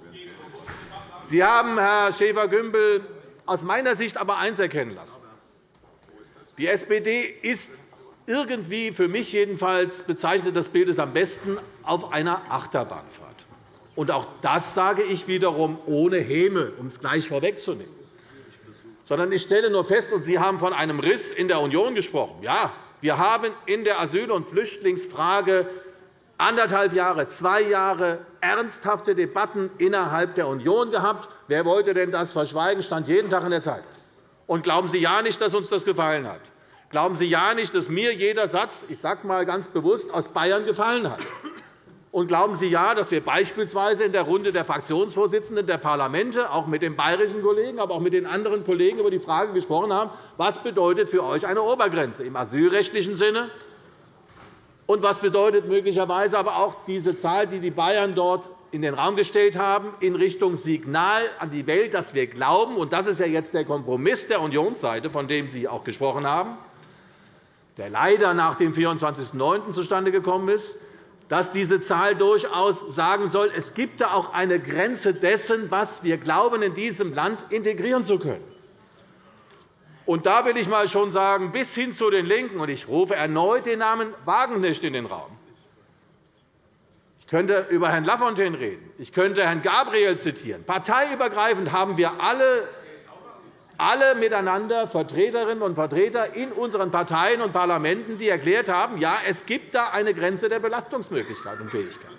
Sie haben, Herr Schäfer-Gümbel, aus meiner Sicht aber eines erkennen lassen. Die SPD ist irgendwie, für mich jedenfalls, bezeichnet das Bild es am besten, auf einer Achterbahnfahrt. Und auch das sage ich wiederum ohne Häme, um es gleich vorwegzunehmen. Sondern ich stelle nur fest, und Sie haben von einem Riss in der Union gesprochen. Ja, wir haben in der Asyl- und Flüchtlingsfrage anderthalb Jahre, zwei Jahre ernsthafte Debatten innerhalb der Union gehabt. Wer wollte denn das verschweigen, stand jeden Tag in der Zeitung. Und glauben Sie ja nicht, dass uns das gefallen hat. Glauben Sie ja nicht, dass mir jeder Satz, ich sage einmal ganz bewusst, aus Bayern gefallen hat. Und glauben Sie ja, dass wir beispielsweise in der Runde der Fraktionsvorsitzenden der Parlamente, auch mit den bayerischen Kollegen, aber auch mit den anderen Kollegen über die Frage gesprochen haben, was bedeutet für euch eine Obergrenze im asylrechtlichen Sinne und was bedeutet möglicherweise aber auch diese Zahl, die die Bayern dort in den Raum gestellt haben, in Richtung Signal an die Welt, dass wir glauben, und das ist ja jetzt der Kompromiss der Unionsseite, von dem Sie auch gesprochen haben, der leider nach dem 24.09. zustande gekommen ist, dass diese Zahl durchaus sagen soll, es gibt da auch eine Grenze dessen, was wir glauben, in diesem Land integrieren zu können. Und da will ich mal schon sagen, bis hin zu den LINKEN, und ich rufe erneut den Namen Wagenknecht in den Raum. Ich könnte über Herrn Lafontaine reden. Ich könnte Herrn Gabriel zitieren. Parteiübergreifend haben wir alle alle miteinander Vertreterinnen und Vertreter in unseren Parteien und Parlamenten, die erklärt haben, ja, es gibt da eine Grenze der Belastungsmöglichkeit und Fähigkeit.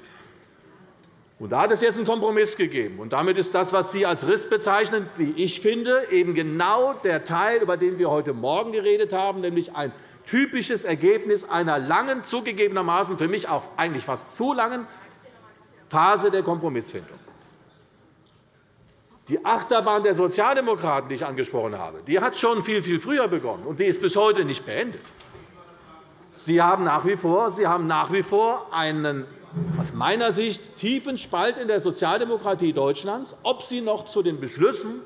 Und da hat es jetzt einen Kompromiss gegeben. Und damit ist das, was Sie als Riss bezeichnen, wie ich finde, eben genau der Teil, über den wir heute Morgen geredet haben, nämlich ein typisches Ergebnis einer langen, zugegebenermaßen für mich auch eigentlich fast zu langen Phase der Kompromissfindung. Die Achterbahn der Sozialdemokraten, die ich angesprochen habe, die hat schon viel, viel früher begonnen, und die ist bis heute nicht beendet. Sie haben nach wie vor, Sie haben nach wie vor einen aus meiner Sicht tiefen Spalt in der Sozialdemokratie Deutschlands, ob Sie noch zu den Beschlüssen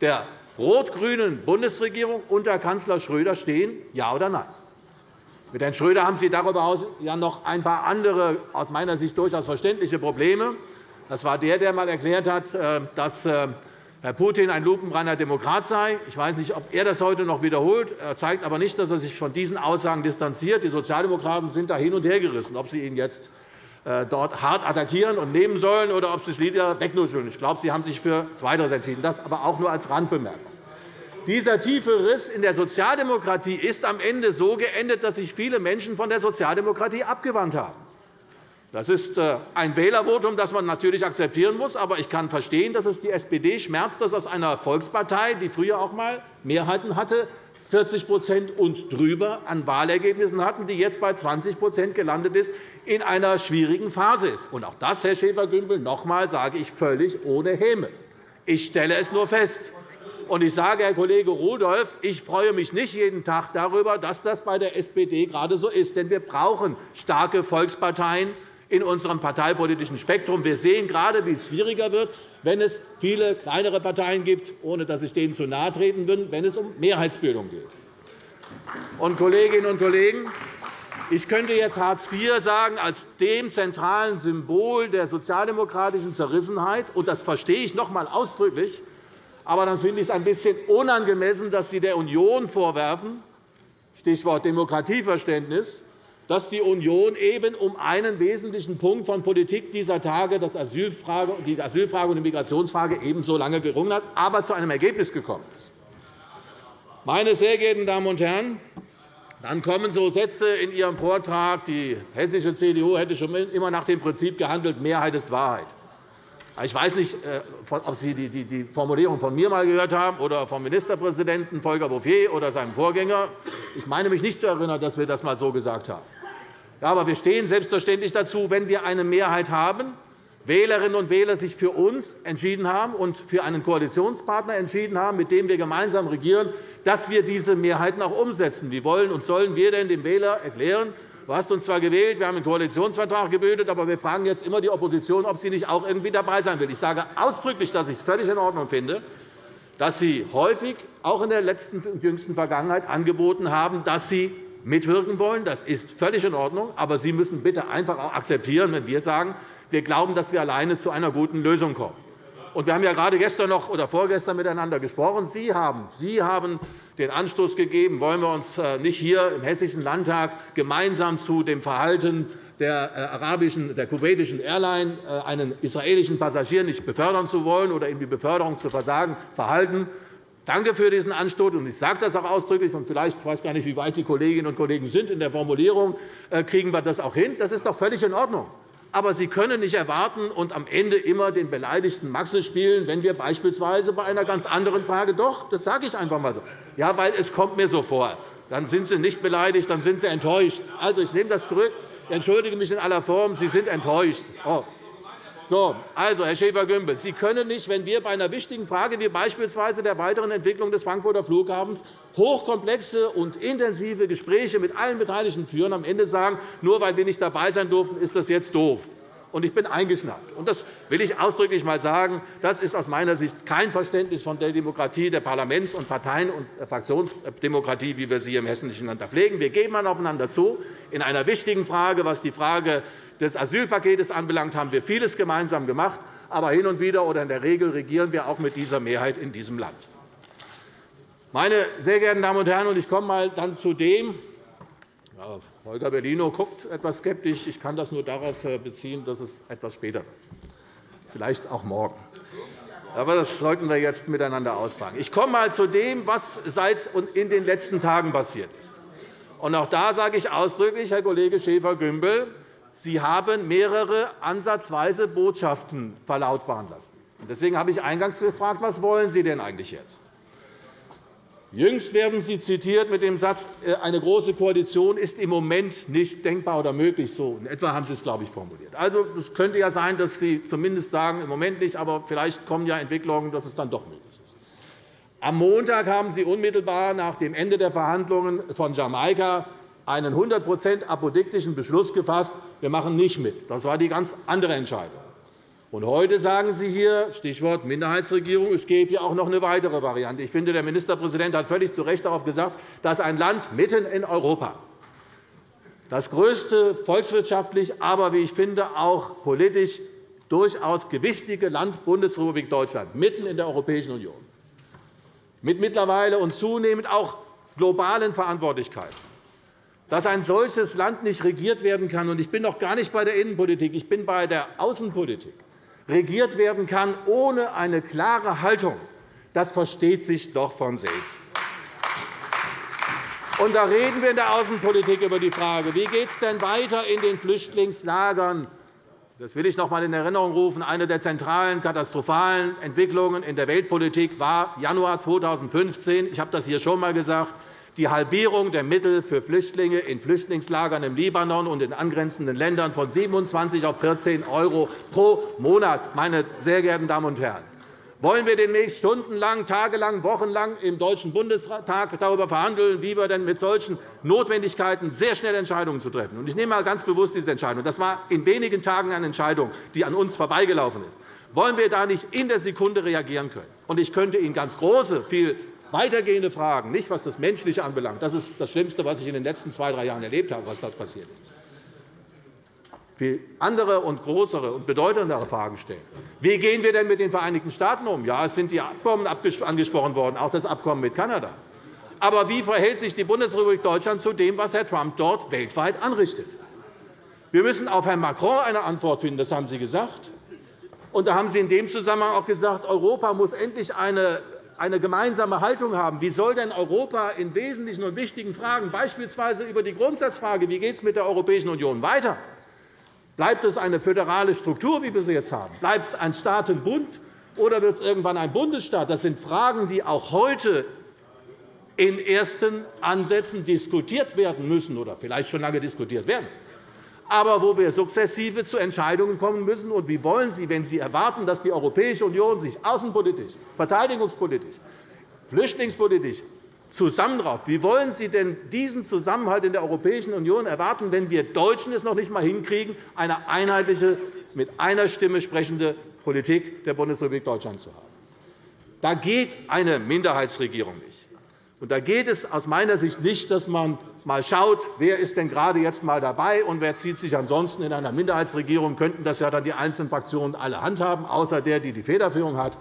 der rot-grünen Bundesregierung unter Kanzler Schröder stehen, ja oder nein. Mit Herrn Schröder haben Sie darüber hinaus ja noch ein paar andere, aus meiner Sicht durchaus verständliche Probleme. Das war der, der einmal erklärt hat, äh, dass äh, Herr Putin ein lupenreiner Demokrat sei. Ich weiß nicht, ob er das heute noch wiederholt. Er zeigt aber nicht, dass er sich von diesen Aussagen distanziert. Die Sozialdemokraten sind da hin und her gerissen, ob sie ihn jetzt äh, dort hart attackieren und nehmen sollen oder ob sie es wieder wegnuscheln. Ich glaube, Sie haben sich für Zweiteres entschieden. Das aber auch nur als Randbemerkung. Dieser tiefe Riss in der Sozialdemokratie ist am Ende so geendet, dass sich viele Menschen von der Sozialdemokratie abgewandt haben. Das ist äh, ein Wählervotum, das man natürlich akzeptieren muss. Aber ich kann verstehen, dass es die SPD schmerzt, dass aus einer Volkspartei, die früher auch einmal Mehrheiten hatte, 40% und drüber an Wahlergebnissen hatten, die jetzt bei 20% gelandet ist, in einer schwierigen Phase ist. Und auch das, Herr Schäfer-Gümbel, noch einmal sage ich völlig ohne Häme. Ich stelle es nur fest. Und ich sage, Herr Kollege Rudolph, ich freue mich nicht jeden Tag darüber, dass das bei der SPD gerade so ist. Denn wir brauchen starke Volksparteien in unserem parteipolitischen Spektrum. Wir sehen gerade, wie es schwieriger wird, wenn es viele kleinere Parteien gibt, ohne dass ich denen zu nahe treten will, wenn es um Mehrheitsbildung geht. Und, Kolleginnen und Kollegen, ich könnte jetzt Hartz IV sagen als dem zentralen Symbol der sozialdemokratischen Zerrissenheit, und das verstehe ich noch einmal ausdrücklich. Aber dann finde ich es ein bisschen unangemessen, dass Sie der Union vorwerfen, Stichwort Demokratieverständnis, dass die Union eben um einen wesentlichen Punkt von Politik dieser Tage, die Asylfrage und die Migrationsfrage, ebenso lange gerungen hat, aber zu einem Ergebnis gekommen ist. Meine sehr geehrten Damen und Herren, dann kommen so Sätze in Ihrem Vortrag, die hessische CDU hätte schon immer nach dem Prinzip gehandelt, Mehrheit ist Wahrheit. Ich weiß nicht, äh, ob Sie die Formulierung von mir einmal gehört haben oder vom Ministerpräsidenten Volker Bouffier oder seinem Vorgänger. Ich meine mich nicht zu erinnern, dass wir das einmal so gesagt haben. Aber wir stehen selbstverständlich dazu, wenn wir eine Mehrheit haben, Wählerinnen und Wähler sich für uns entschieden haben und für einen Koalitionspartner entschieden haben, mit dem wir gemeinsam regieren, dass wir diese Mehrheiten auch umsetzen. Wie wollen und sollen wir denn dem Wähler erklären, Du hast uns zwar gewählt, wir haben einen Koalitionsvertrag gebildet, aber wir fragen jetzt immer die Opposition, ob sie nicht auch irgendwie dabei sein will. Ich sage ausdrücklich, dass ich es völlig in Ordnung finde, dass Sie häufig, auch in der letzten und jüngsten Vergangenheit, angeboten haben, dass Sie mitwirken wollen. Das ist völlig in Ordnung. Aber Sie müssen bitte einfach auch akzeptieren, wenn wir sagen, wir glauben, dass wir alleine zu einer guten Lösung kommen. wir haben ja gerade gestern noch oder vorgestern miteinander gesprochen. Sie haben, Sie haben den Anstoß gegeben, wollen wir uns äh, nicht hier im Hessischen Landtag gemeinsam zu dem Verhalten der, äh, arabischen, der kuwaitischen Airline äh, einen israelischen Passagier nicht befördern zu wollen oder ihm die Beförderung zu versagen, verhalten. Danke für diesen Anstoß. Und ich sage das auch ausdrücklich. Und vielleicht ich weiß gar nicht, wie weit die Kolleginnen und Kollegen sind in der Formulierung. Äh, kriegen wir das auch hin? Das ist doch völlig in Ordnung. Aber Sie können nicht erwarten und am Ende immer den beleidigten Maxe spielen, wenn wir beispielsweise bei einer ganz anderen Frage doch, das sage ich einfach einmal so. Ja, weil es kommt mir so vor. Dann sind Sie nicht beleidigt, dann sind Sie enttäuscht. Also, ich nehme das zurück. Ich entschuldige mich in aller Form. Sie sind enttäuscht. Oh. So, also, Herr Schäfer-Gümbel, Sie können nicht, wenn wir bei einer wichtigen Frage wie beispielsweise der weiteren Entwicklung des Frankfurter Flughafens hochkomplexe und intensive Gespräche mit allen Beteiligten führen, am Ende sagen, nur weil wir nicht dabei sein durften, ist das jetzt doof. Und ich bin eingeschnappt. Und das will ich ausdrücklich einmal sagen. Das ist aus meiner Sicht kein Verständnis von der Demokratie, der Parlaments- und Parteien- und Fraktionsdemokratie, wie wir sie im hessischen Land pflegen. Wir gehen aufeinander zu. In einer wichtigen Frage, was die Frage des Asylpakets anbelangt, haben wir vieles gemeinsam gemacht. Aber hin und wieder oder in der Regel regieren wir auch mit dieser Mehrheit in diesem Land. Meine sehr geehrten Damen und Herren, ich komme mal dann zu dem, Holger Bellino guckt etwas skeptisch. Ich kann das nur darauf äh, beziehen, dass es etwas später wird. Vielleicht auch morgen. Aber das sollten wir jetzt miteinander ausfragen. Ich komme mal zu dem, was seit und in den letzten Tagen passiert ist. Und auch da sage ich ausdrücklich, Herr Kollege Schäfer-Gümbel, Sie haben mehrere ansatzweise Botschaften verlautbaren lassen. Deswegen habe ich eingangs gefragt, was wollen Sie denn eigentlich jetzt? Jüngst werden Sie zitiert mit dem Satz, äh, eine große Koalition ist im Moment nicht denkbar oder möglich. So in etwa haben Sie es, glaube ich, formuliert. Also, es könnte ja sein, dass Sie zumindest sagen, im Moment nicht, aber vielleicht kommen ja Entwicklungen, dass es dann doch möglich ist. Am Montag haben Sie unmittelbar nach dem Ende der Verhandlungen von Jamaika einen 100% apodiktischen Beschluss gefasst, wir machen nicht mit. Das war die ganz andere Entscheidung. Und heute sagen Sie hier, Stichwort Minderheitsregierung, es gäbe ja auch noch eine weitere Variante. Ich finde, der Ministerpräsident hat völlig zu Recht darauf gesagt, dass ein Land mitten in Europa, das größte volkswirtschaftlich, aber wie ich finde, auch politisch durchaus gewichtige Land Bundesrepublik Deutschland, mitten in der Europäischen Union, mit mittlerweile und zunehmend auch globalen Verantwortlichkeiten, dass ein solches Land nicht regiert werden kann. Ich bin noch gar nicht bei der Innenpolitik, ich bin bei der Außenpolitik regiert werden kann ohne eine klare Haltung, das versteht sich doch von selbst. Und da reden wir in der Außenpolitik über die Frage, wie geht es denn weiter in den Flüchtlingslagern? Das will ich noch einmal in Erinnerung rufen. Eine der zentralen katastrophalen Entwicklungen in der Weltpolitik war Januar 2015. Ich habe das hier schon einmal gesagt die Halbierung der Mittel für Flüchtlinge in Flüchtlingslagern im Libanon und in angrenzenden Ländern von 27 auf 14 € pro Monat. Meine sehr geehrten Damen und Herren, wollen wir demnächst stundenlang, tagelang, wochenlang im Deutschen Bundestag darüber verhandeln, wie wir denn mit solchen Notwendigkeiten sehr schnell Entscheidungen zu treffen? Ich nehme einmal ganz bewusst diese Entscheidung. Das war in wenigen Tagen eine Entscheidung, die an uns vorbeigelaufen ist. Wollen wir da nicht in der Sekunde reagieren können? Ich könnte Ihnen ganz große, viel Weitergehende Fragen, nicht was das Menschliche anbelangt, das ist das Schlimmste, was ich in den letzten zwei, drei Jahren erlebt habe, was dort passiert. Viel andere und größere und bedeutendere Fragen stellen. Wie gehen wir denn mit den Vereinigten Staaten um? Ja, es sind die Abkommen angesprochen worden, auch das Abkommen mit Kanada. Aber wie verhält sich die Bundesrepublik Deutschland zu dem, was Herr Trump dort weltweit anrichtet? Wir müssen auf Herrn Macron eine Antwort finden, das haben Sie gesagt. Und da haben Sie in dem Zusammenhang auch gesagt, Europa muss endlich eine eine gemeinsame Haltung haben. Wie soll denn Europa in wesentlichen und wichtigen Fragen, beispielsweise über die Grundsatzfrage, wie geht es mit der Europäischen Union weiter, bleibt es eine föderale Struktur, wie wir sie jetzt haben? Bleibt es ein Staatenbund, oder wird es irgendwann ein Bundesstaat? Das sind Fragen, die auch heute in ersten Ansätzen diskutiert werden müssen oder vielleicht schon lange diskutiert werden aber wo wir sukzessive zu Entscheidungen kommen müssen. Und wie wollen Sie, wenn Sie erwarten, dass die Europäische Union sich außenpolitisch, verteidigungspolitisch, flüchtlingspolitisch zusammenrauft, wie wollen Sie denn diesen Zusammenhalt in der Europäischen Union erwarten, wenn wir Deutschen es noch nicht einmal hinkriegen, eine einheitliche, mit einer Stimme sprechende Politik der Bundesrepublik Deutschland zu haben? Da geht eine Minderheitsregierung nicht. Und da geht es aus meiner Sicht nicht, dass man mal schaut, wer ist denn gerade jetzt mal dabei und wer zieht sich ansonsten in einer Minderheitsregierung, könnten das ja dann die einzelnen Fraktionen alle handhaben, außer der, die die Federführung hat.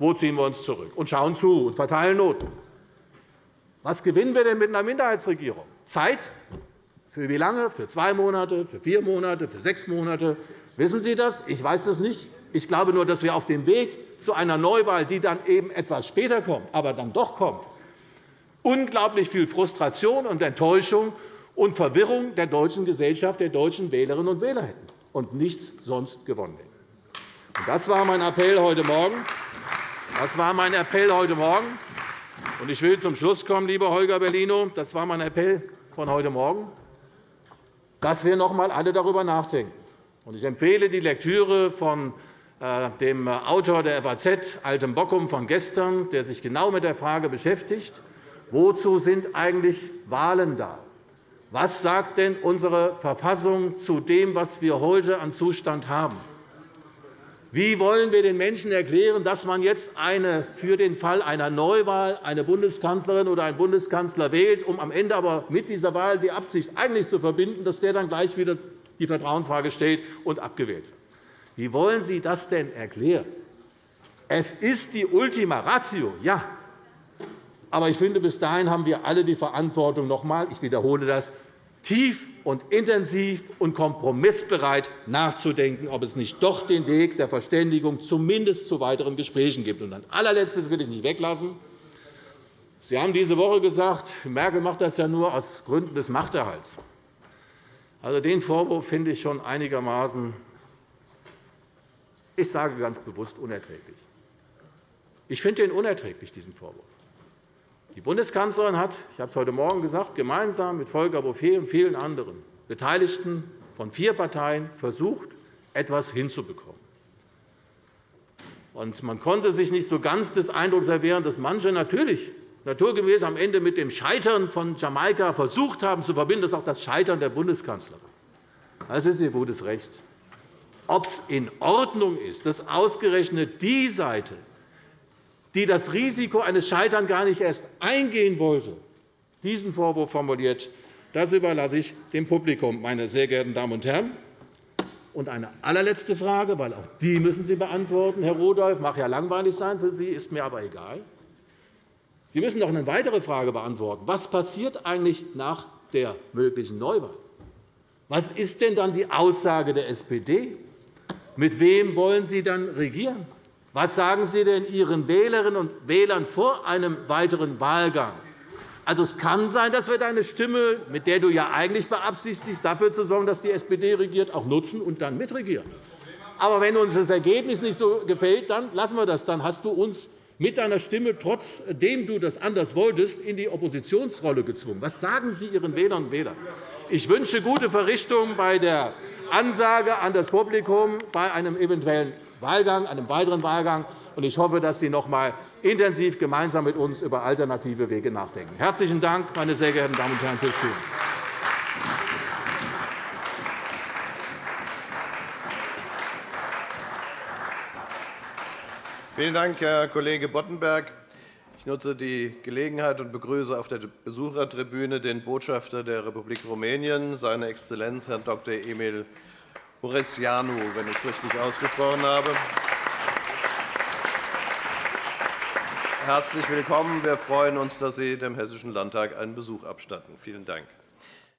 Wo ziehen wir uns zurück? Und schauen zu und verteilen Noten. Was gewinnen wir denn mit einer Minderheitsregierung? Zeit? Für wie lange? Für zwei Monate, für vier Monate, für sechs Monate? Wissen Sie das? Ich weiß das nicht. Ich glaube nur, dass wir auf dem Weg zu einer Neuwahl, die dann eben etwas später kommt, aber dann doch kommt, unglaublich viel Frustration und Enttäuschung und Verwirrung der deutschen Gesellschaft, der deutschen Wählerinnen und Wähler hätten und nichts sonst gewonnen hätten. Das war mein Appell heute Morgen. Das war mein Appell heute Morgen. Ich will zum Schluss kommen, lieber Holger Bellino. Das war mein Appell von heute Morgen, dass wir noch einmal alle darüber nachdenken. Ich empfehle die Lektüre von äh, dem Autor der FAZ, Altem Bockum, von gestern, der sich genau mit der Frage beschäftigt, wozu sind eigentlich Wahlen da? Was sagt denn unsere Verfassung zu dem, was wir heute an Zustand haben? Wie wollen wir den Menschen erklären, dass man jetzt eine, für den Fall einer Neuwahl eine Bundeskanzlerin oder einen Bundeskanzler wählt, um am Ende aber mit dieser Wahl die Absicht eigentlich zu verbinden, dass der dann gleich wieder die Vertrauensfrage stellt und abgewählt wird? Wie wollen Sie das denn erklären? Es ist die Ultima Ratio, ja. Aber ich finde, bis dahin haben wir alle die Verantwortung, noch einmal, ich wiederhole das, tief und intensiv und kompromissbereit nachzudenken, ob es nicht doch den Weg der Verständigung zumindest zu weiteren Gesprächen gibt. Und ein allerletztes will ich nicht weglassen. Sie haben diese Woche gesagt, Merkel macht das ja nur aus Gründen des Machterhalts. Also, den Vorwurf finde ich schon einigermaßen, ich sage ganz bewusst, unerträglich. Ich finde den unerträglich, diesen Vorwurf. Die Bundeskanzlerin hat, ich habe es heute Morgen gesagt, gemeinsam mit Volker Bouffier und vielen anderen Beteiligten von vier Parteien versucht, etwas hinzubekommen. man konnte sich nicht so ganz des Eindrucks erwehren, dass manche natürlich naturgemäß am Ende mit dem Scheitern von Jamaika versucht haben zu verbinden, dass auch das Scheitern der Bundeskanzlerin. Das ist ihr gutes Recht. Ob es in Ordnung ist, dass ausgerechnet die Seite die das Risiko eines Scheiterns gar nicht erst eingehen wollte, diesen Vorwurf formuliert, das überlasse ich dem Publikum, meine sehr geehrten Damen und Herren. Und eine allerletzte Frage, weil auch die müssen Sie beantworten, Herr Rudolph. Mag ja langweilig sein für Sie, ist mir aber egal. Sie müssen noch eine weitere Frage beantworten. Was passiert eigentlich nach der möglichen Neuwahl? Was ist denn dann die Aussage der SPD? Mit wem wollen Sie dann regieren? Was sagen Sie denn Ihren Wählerinnen und Wählern vor einem weiteren Wahlgang? Also, es kann sein, dass wir deine Stimme, mit der du ja eigentlich beabsichtigst, dafür zu sorgen, dass die SPD regiert, auch nutzen und dann mitregieren. Aber wenn uns das Ergebnis nicht so gefällt, dann lassen wir das. Dann hast du uns mit deiner Stimme, trotzdem du das anders wolltest, in die Oppositionsrolle gezwungen. Was sagen Sie Ihren Wählern und Wählern? Ich wünsche gute Verrichtung bei der Ansage an das Publikum bei einem eventuellen Wahlgang, einem weiteren Wahlgang. Ich hoffe, dass Sie noch einmal intensiv gemeinsam mit uns über alternative Wege nachdenken. Herzlichen Dank, meine sehr geehrten Damen und Herren, fürs Zuhören. Vielen Dank, Herr Kollege Boddenberg. Ich nutze die Gelegenheit und begrüße auf der Besuchertribüne den Botschafter der Republik Rumänien, seine Exzellenz Herrn Dr. Emil Boriscianu, wenn ich es richtig ausgesprochen habe. Herzlich willkommen. Wir freuen uns, dass Sie dem Hessischen Landtag einen Besuch abstatten. Vielen Dank.